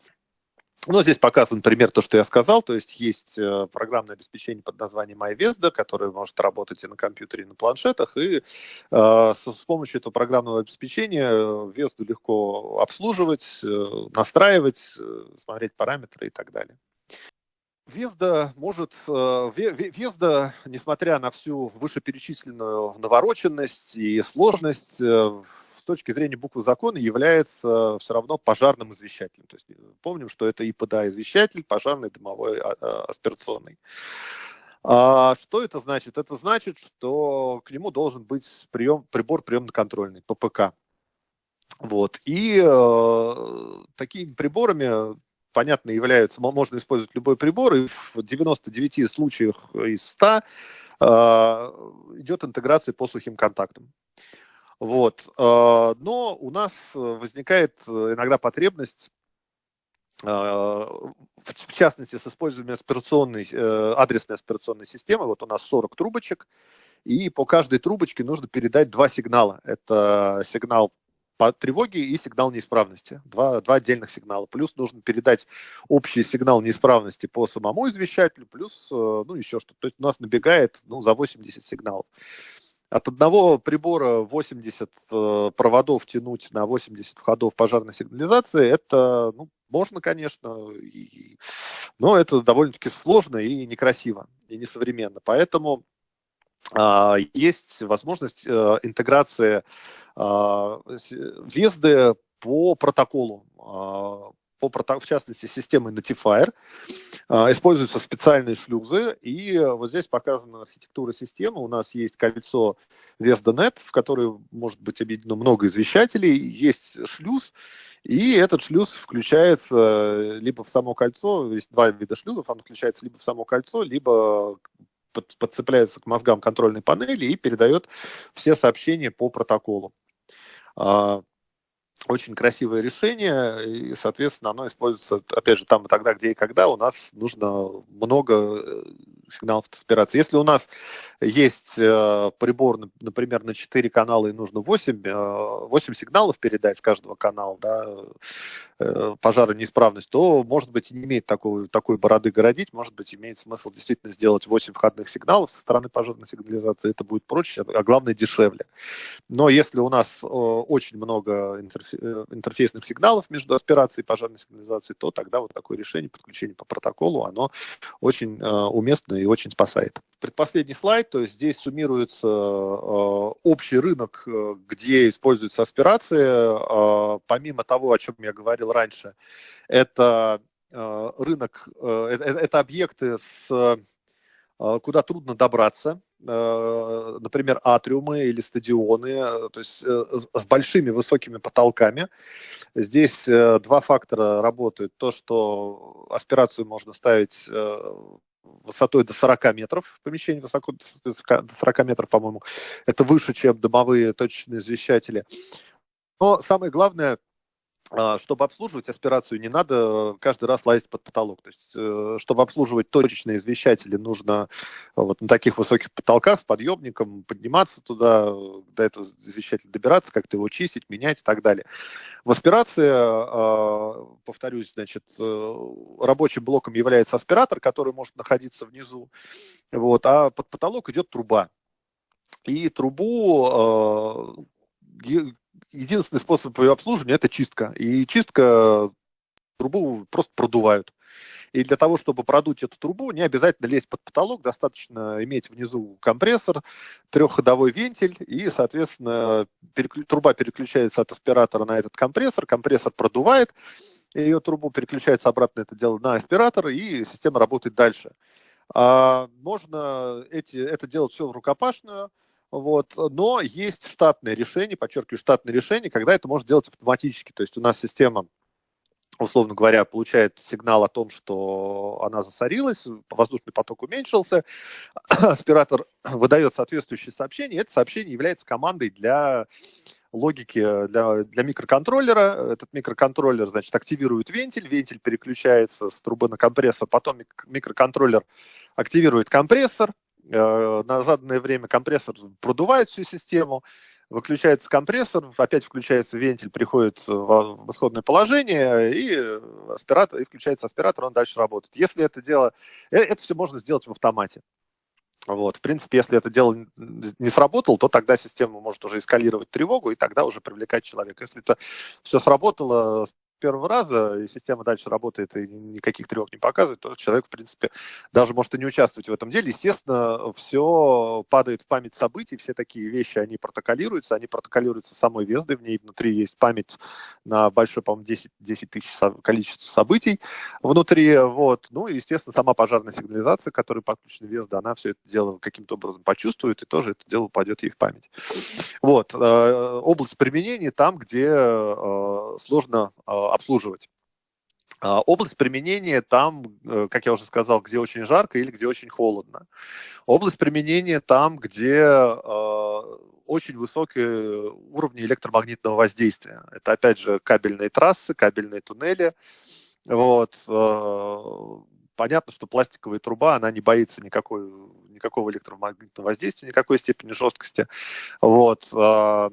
Speaker 1: Ну, здесь показан пример то, что я сказал, то есть есть э, программное обеспечение под названием iVesda, которое может работать и на компьютере, и на планшетах, и э, с, помощью этого программного обеспечения Vesda легко обслуживать, э, настраивать, э, смотреть параметры и так далее. Везда может, э, Везда, несмотря на всю вышеперечисленную навороченность и сложность, точки зрения буквы закона является все равно пожарным извещателем. То есть э, помним, что это ИПДА извещатель, пожарный, дымовой, а, а, аспирационный. А что это значит? Это значит, что к нему должен быть прием, прибор приемно-контрольный, ППК. Вот. И э, такими приборами, понятно, являются, можно использовать любой прибор, и в 99 случаях из 100 э, идет интеграция по сухим контактам. Вот. А, но у нас возникает э, иногда потребность а, в частности, с использованием аспирационной, э, адресной аспирационной системы. Вот у нас 40 трубочек, и по каждой трубочке нужно передать два сигнала. Это сигнал по тревоге и сигнал неисправности. Два, два отдельных сигнала. Плюс нужно передать общий сигнал неисправности по самому извещателю, плюс, э, ну, еще что-то. То есть у нас набегает, ну, за 80 сигналов. От одного прибора 80 э, проводов тянуть на 80 входов пожарной сигнализации, это, ну, можно, конечно, и, но это довольно-таки сложно и некрасиво, и несовременно. Поэтому есть возможность интеграции Везды по протоколу по, в частности, системы Notifier, а, используются специальные шлюзы, и вот здесь показана архитектура системы. У нас есть кольцо VSDNet, в которое может быть объединено много извещателей, есть шлюз, и этот шлюз включается либо в само кольцо, есть два вида шлюзов, он включается либо в само кольцо, либо подцепляется к мозгам контрольной панели и передает все сообщения по протоколу. Очень красивое решение, и, соответственно, оно используется, опять же, там и тогда, где и когда. У нас нужно много э, сигналов аспирации. Если у нас есть э, прибор, например, на 4 канала и нужно 8, 8 э, сигналов передать с каждого канала, да, э, пожара неисправность, то, может быть, не имеет такой, такой бороды городить, может быть, имеет смысл действительно сделать 8 входных сигналов со стороны пожарной сигнализации, это будет проще, а главное дешевле. Но если у нас очень много интерфейсных сигналов между аспирацией и пожарной сигнализацией, то тогда вот такое решение подключения по протоколу, оно очень уместно и очень спасает. Предпоследний слайд, то есть здесь суммируется э, общий рынок, э, где используются аспирации. Э, помимо того, о чем я говорил раньше, это рынок, это, объекты, с, куда трудно добраться, например, атриумы или стадионы, то есть с большими высокими потолками. Здесь два фактора работают. То, что аспирацию можно ставить высотой до 40 метров, помещение высоко до 40 метров, по-моему, это выше, чем домовые точечные извещатели. Но самое главное, чтобы обслуживать аспирацию, не надо каждый раз лазить под потолок. То есть, э, чтобы обслуживать точечные извещатели, нужно вот на таких высоких потолках с подъемником подниматься туда, до этого извещателя добираться, как-то его чистить, менять и так далее. В аспирации, а, повторюсь, значит, э, рабочим блоком является аспиратор, который может находиться внизу, вот, а под потолок идет труба. И трубу а, единственный способ ее обслуживания – это чистка. И чистка трубу просто продувают. И для того, чтобы продуть эту трубу, не обязательно лезть под потолок, достаточно иметь внизу компрессор, трехходовой вентиль, и, соответственно, переклю... труба переключается от аспиратора на этот компрессор, компрессор продувает, ее трубу переключается обратно это дело на аспиратор, и система работает дальше. А можно эти, это делать все в рукопашную, вот. Но есть штатное решение, подчеркиваю, штатное решение, когда это может делать автоматически. То есть у нас система, условно говоря, получает сигнал о том, что она засорилась, воздушный поток уменьшился, <clears throat> аспиратор выдает соответствующее сообщение, это сообщение является командой для логики для, для микроконтроллера. Этот микроконтроллер, значит, активирует вентиль, вентиль переключается с трубы на компрессор, потом микроконтроллер активирует компрессор, на заданное время компрессор продувает всю систему, выключается компрессор, опять включается вентиль, приходит в исходное положение, и, аспиратор, и включается аспиратор, он дальше работает. Если это дело, э, это все можно сделать в автомате. Вот, в принципе, если это дело не сработало, то тогда система может уже эскалировать тревогу, и тогда уже привлекать человека. Если это все сработало, первого раза, и система дальше работает и никаких тревог не показывает, то человек, в принципе, даже может и не участвовать в этом деле. Естественно, все падает в память событий, все такие вещи, они протоколируются, они протоколируются самой Вездой, в ней внутри есть память на большое, по-моему, 10, 10 тысяч количество событий внутри, вот. Ну и, естественно, сама пожарная сигнализация, которая подключена Везда, она все это дело каким-то образом почувствует, и тоже это дело упадет ей в память. Вот. Э, область применения там, где э, сложно э, обслуживать. А, область применения там, э, как я уже сказал, где очень жарко или где очень холодно. Область применения там, где э, очень высокие уровни электромагнитного воздействия. Это, опять же, кабельные трассы, кабельные туннели. Вот. Э, понятно, что пластиковая труба, она не боится никакой, никакого электромагнитного воздействия, никакой степени жесткости. Вот. Э,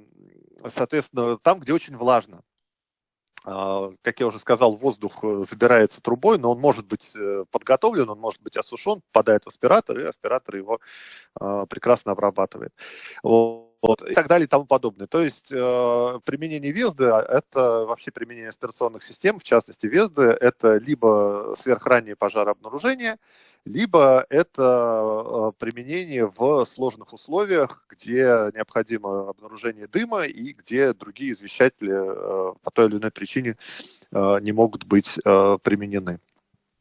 Speaker 1: соответственно, там, где очень влажно. А, как я уже сказал, воздух э, забирается трубой, но он может быть э, подготовлен, он может быть осушен, попадает в аспиратор, и аспиратор его а, прекрасно обрабатывает. Вот, и так далее и тому подобное. То есть э, применение Везды – это вообще применение аспирационных систем, в частности Везды – это либо сверхраннее пожарообнаружение, либо это применение в сложных условиях, где необходимо обнаружение дыма и где другие извещатели по той или иной причине не могут быть применены.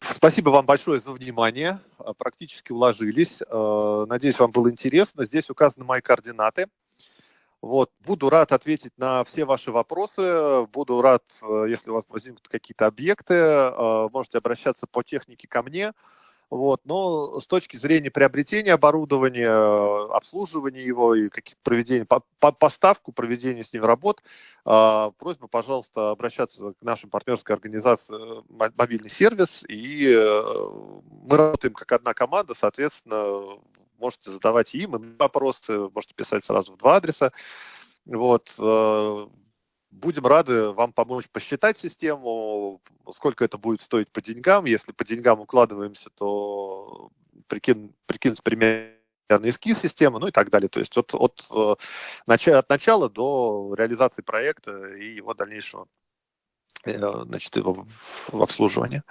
Speaker 1: Спасибо вам большое за внимание. Практически уложились. Надеюсь, вам было интересно. Здесь указаны мои координаты. Вот, буду рад ответить на все ваши вопросы, буду рад, если у вас возникнут какие-то объекты, можете обращаться по технике ко мне. Вот, но с точки зрения приобретения оборудования, обслуживания его и каких-то проведения, по, по, поставку, проведения с ним работ, э, просьба, пожалуйста, обращаться к нашей партнерской организации «Мобильный сервис», и мы работаем как одна команда, соответственно, можете задавать им вопросы, можете писать сразу в два адреса. Вот. Э, будем рады вам помочь посчитать систему, сколько это будет стоить по деньгам. Если по деньгам укладываемся, то прикин, прикинуть примерно эскиз системы, ну и так далее. То есть от, от, э, от начала до реализации проекта и его дальнейшего э, значит, его в обслуживании.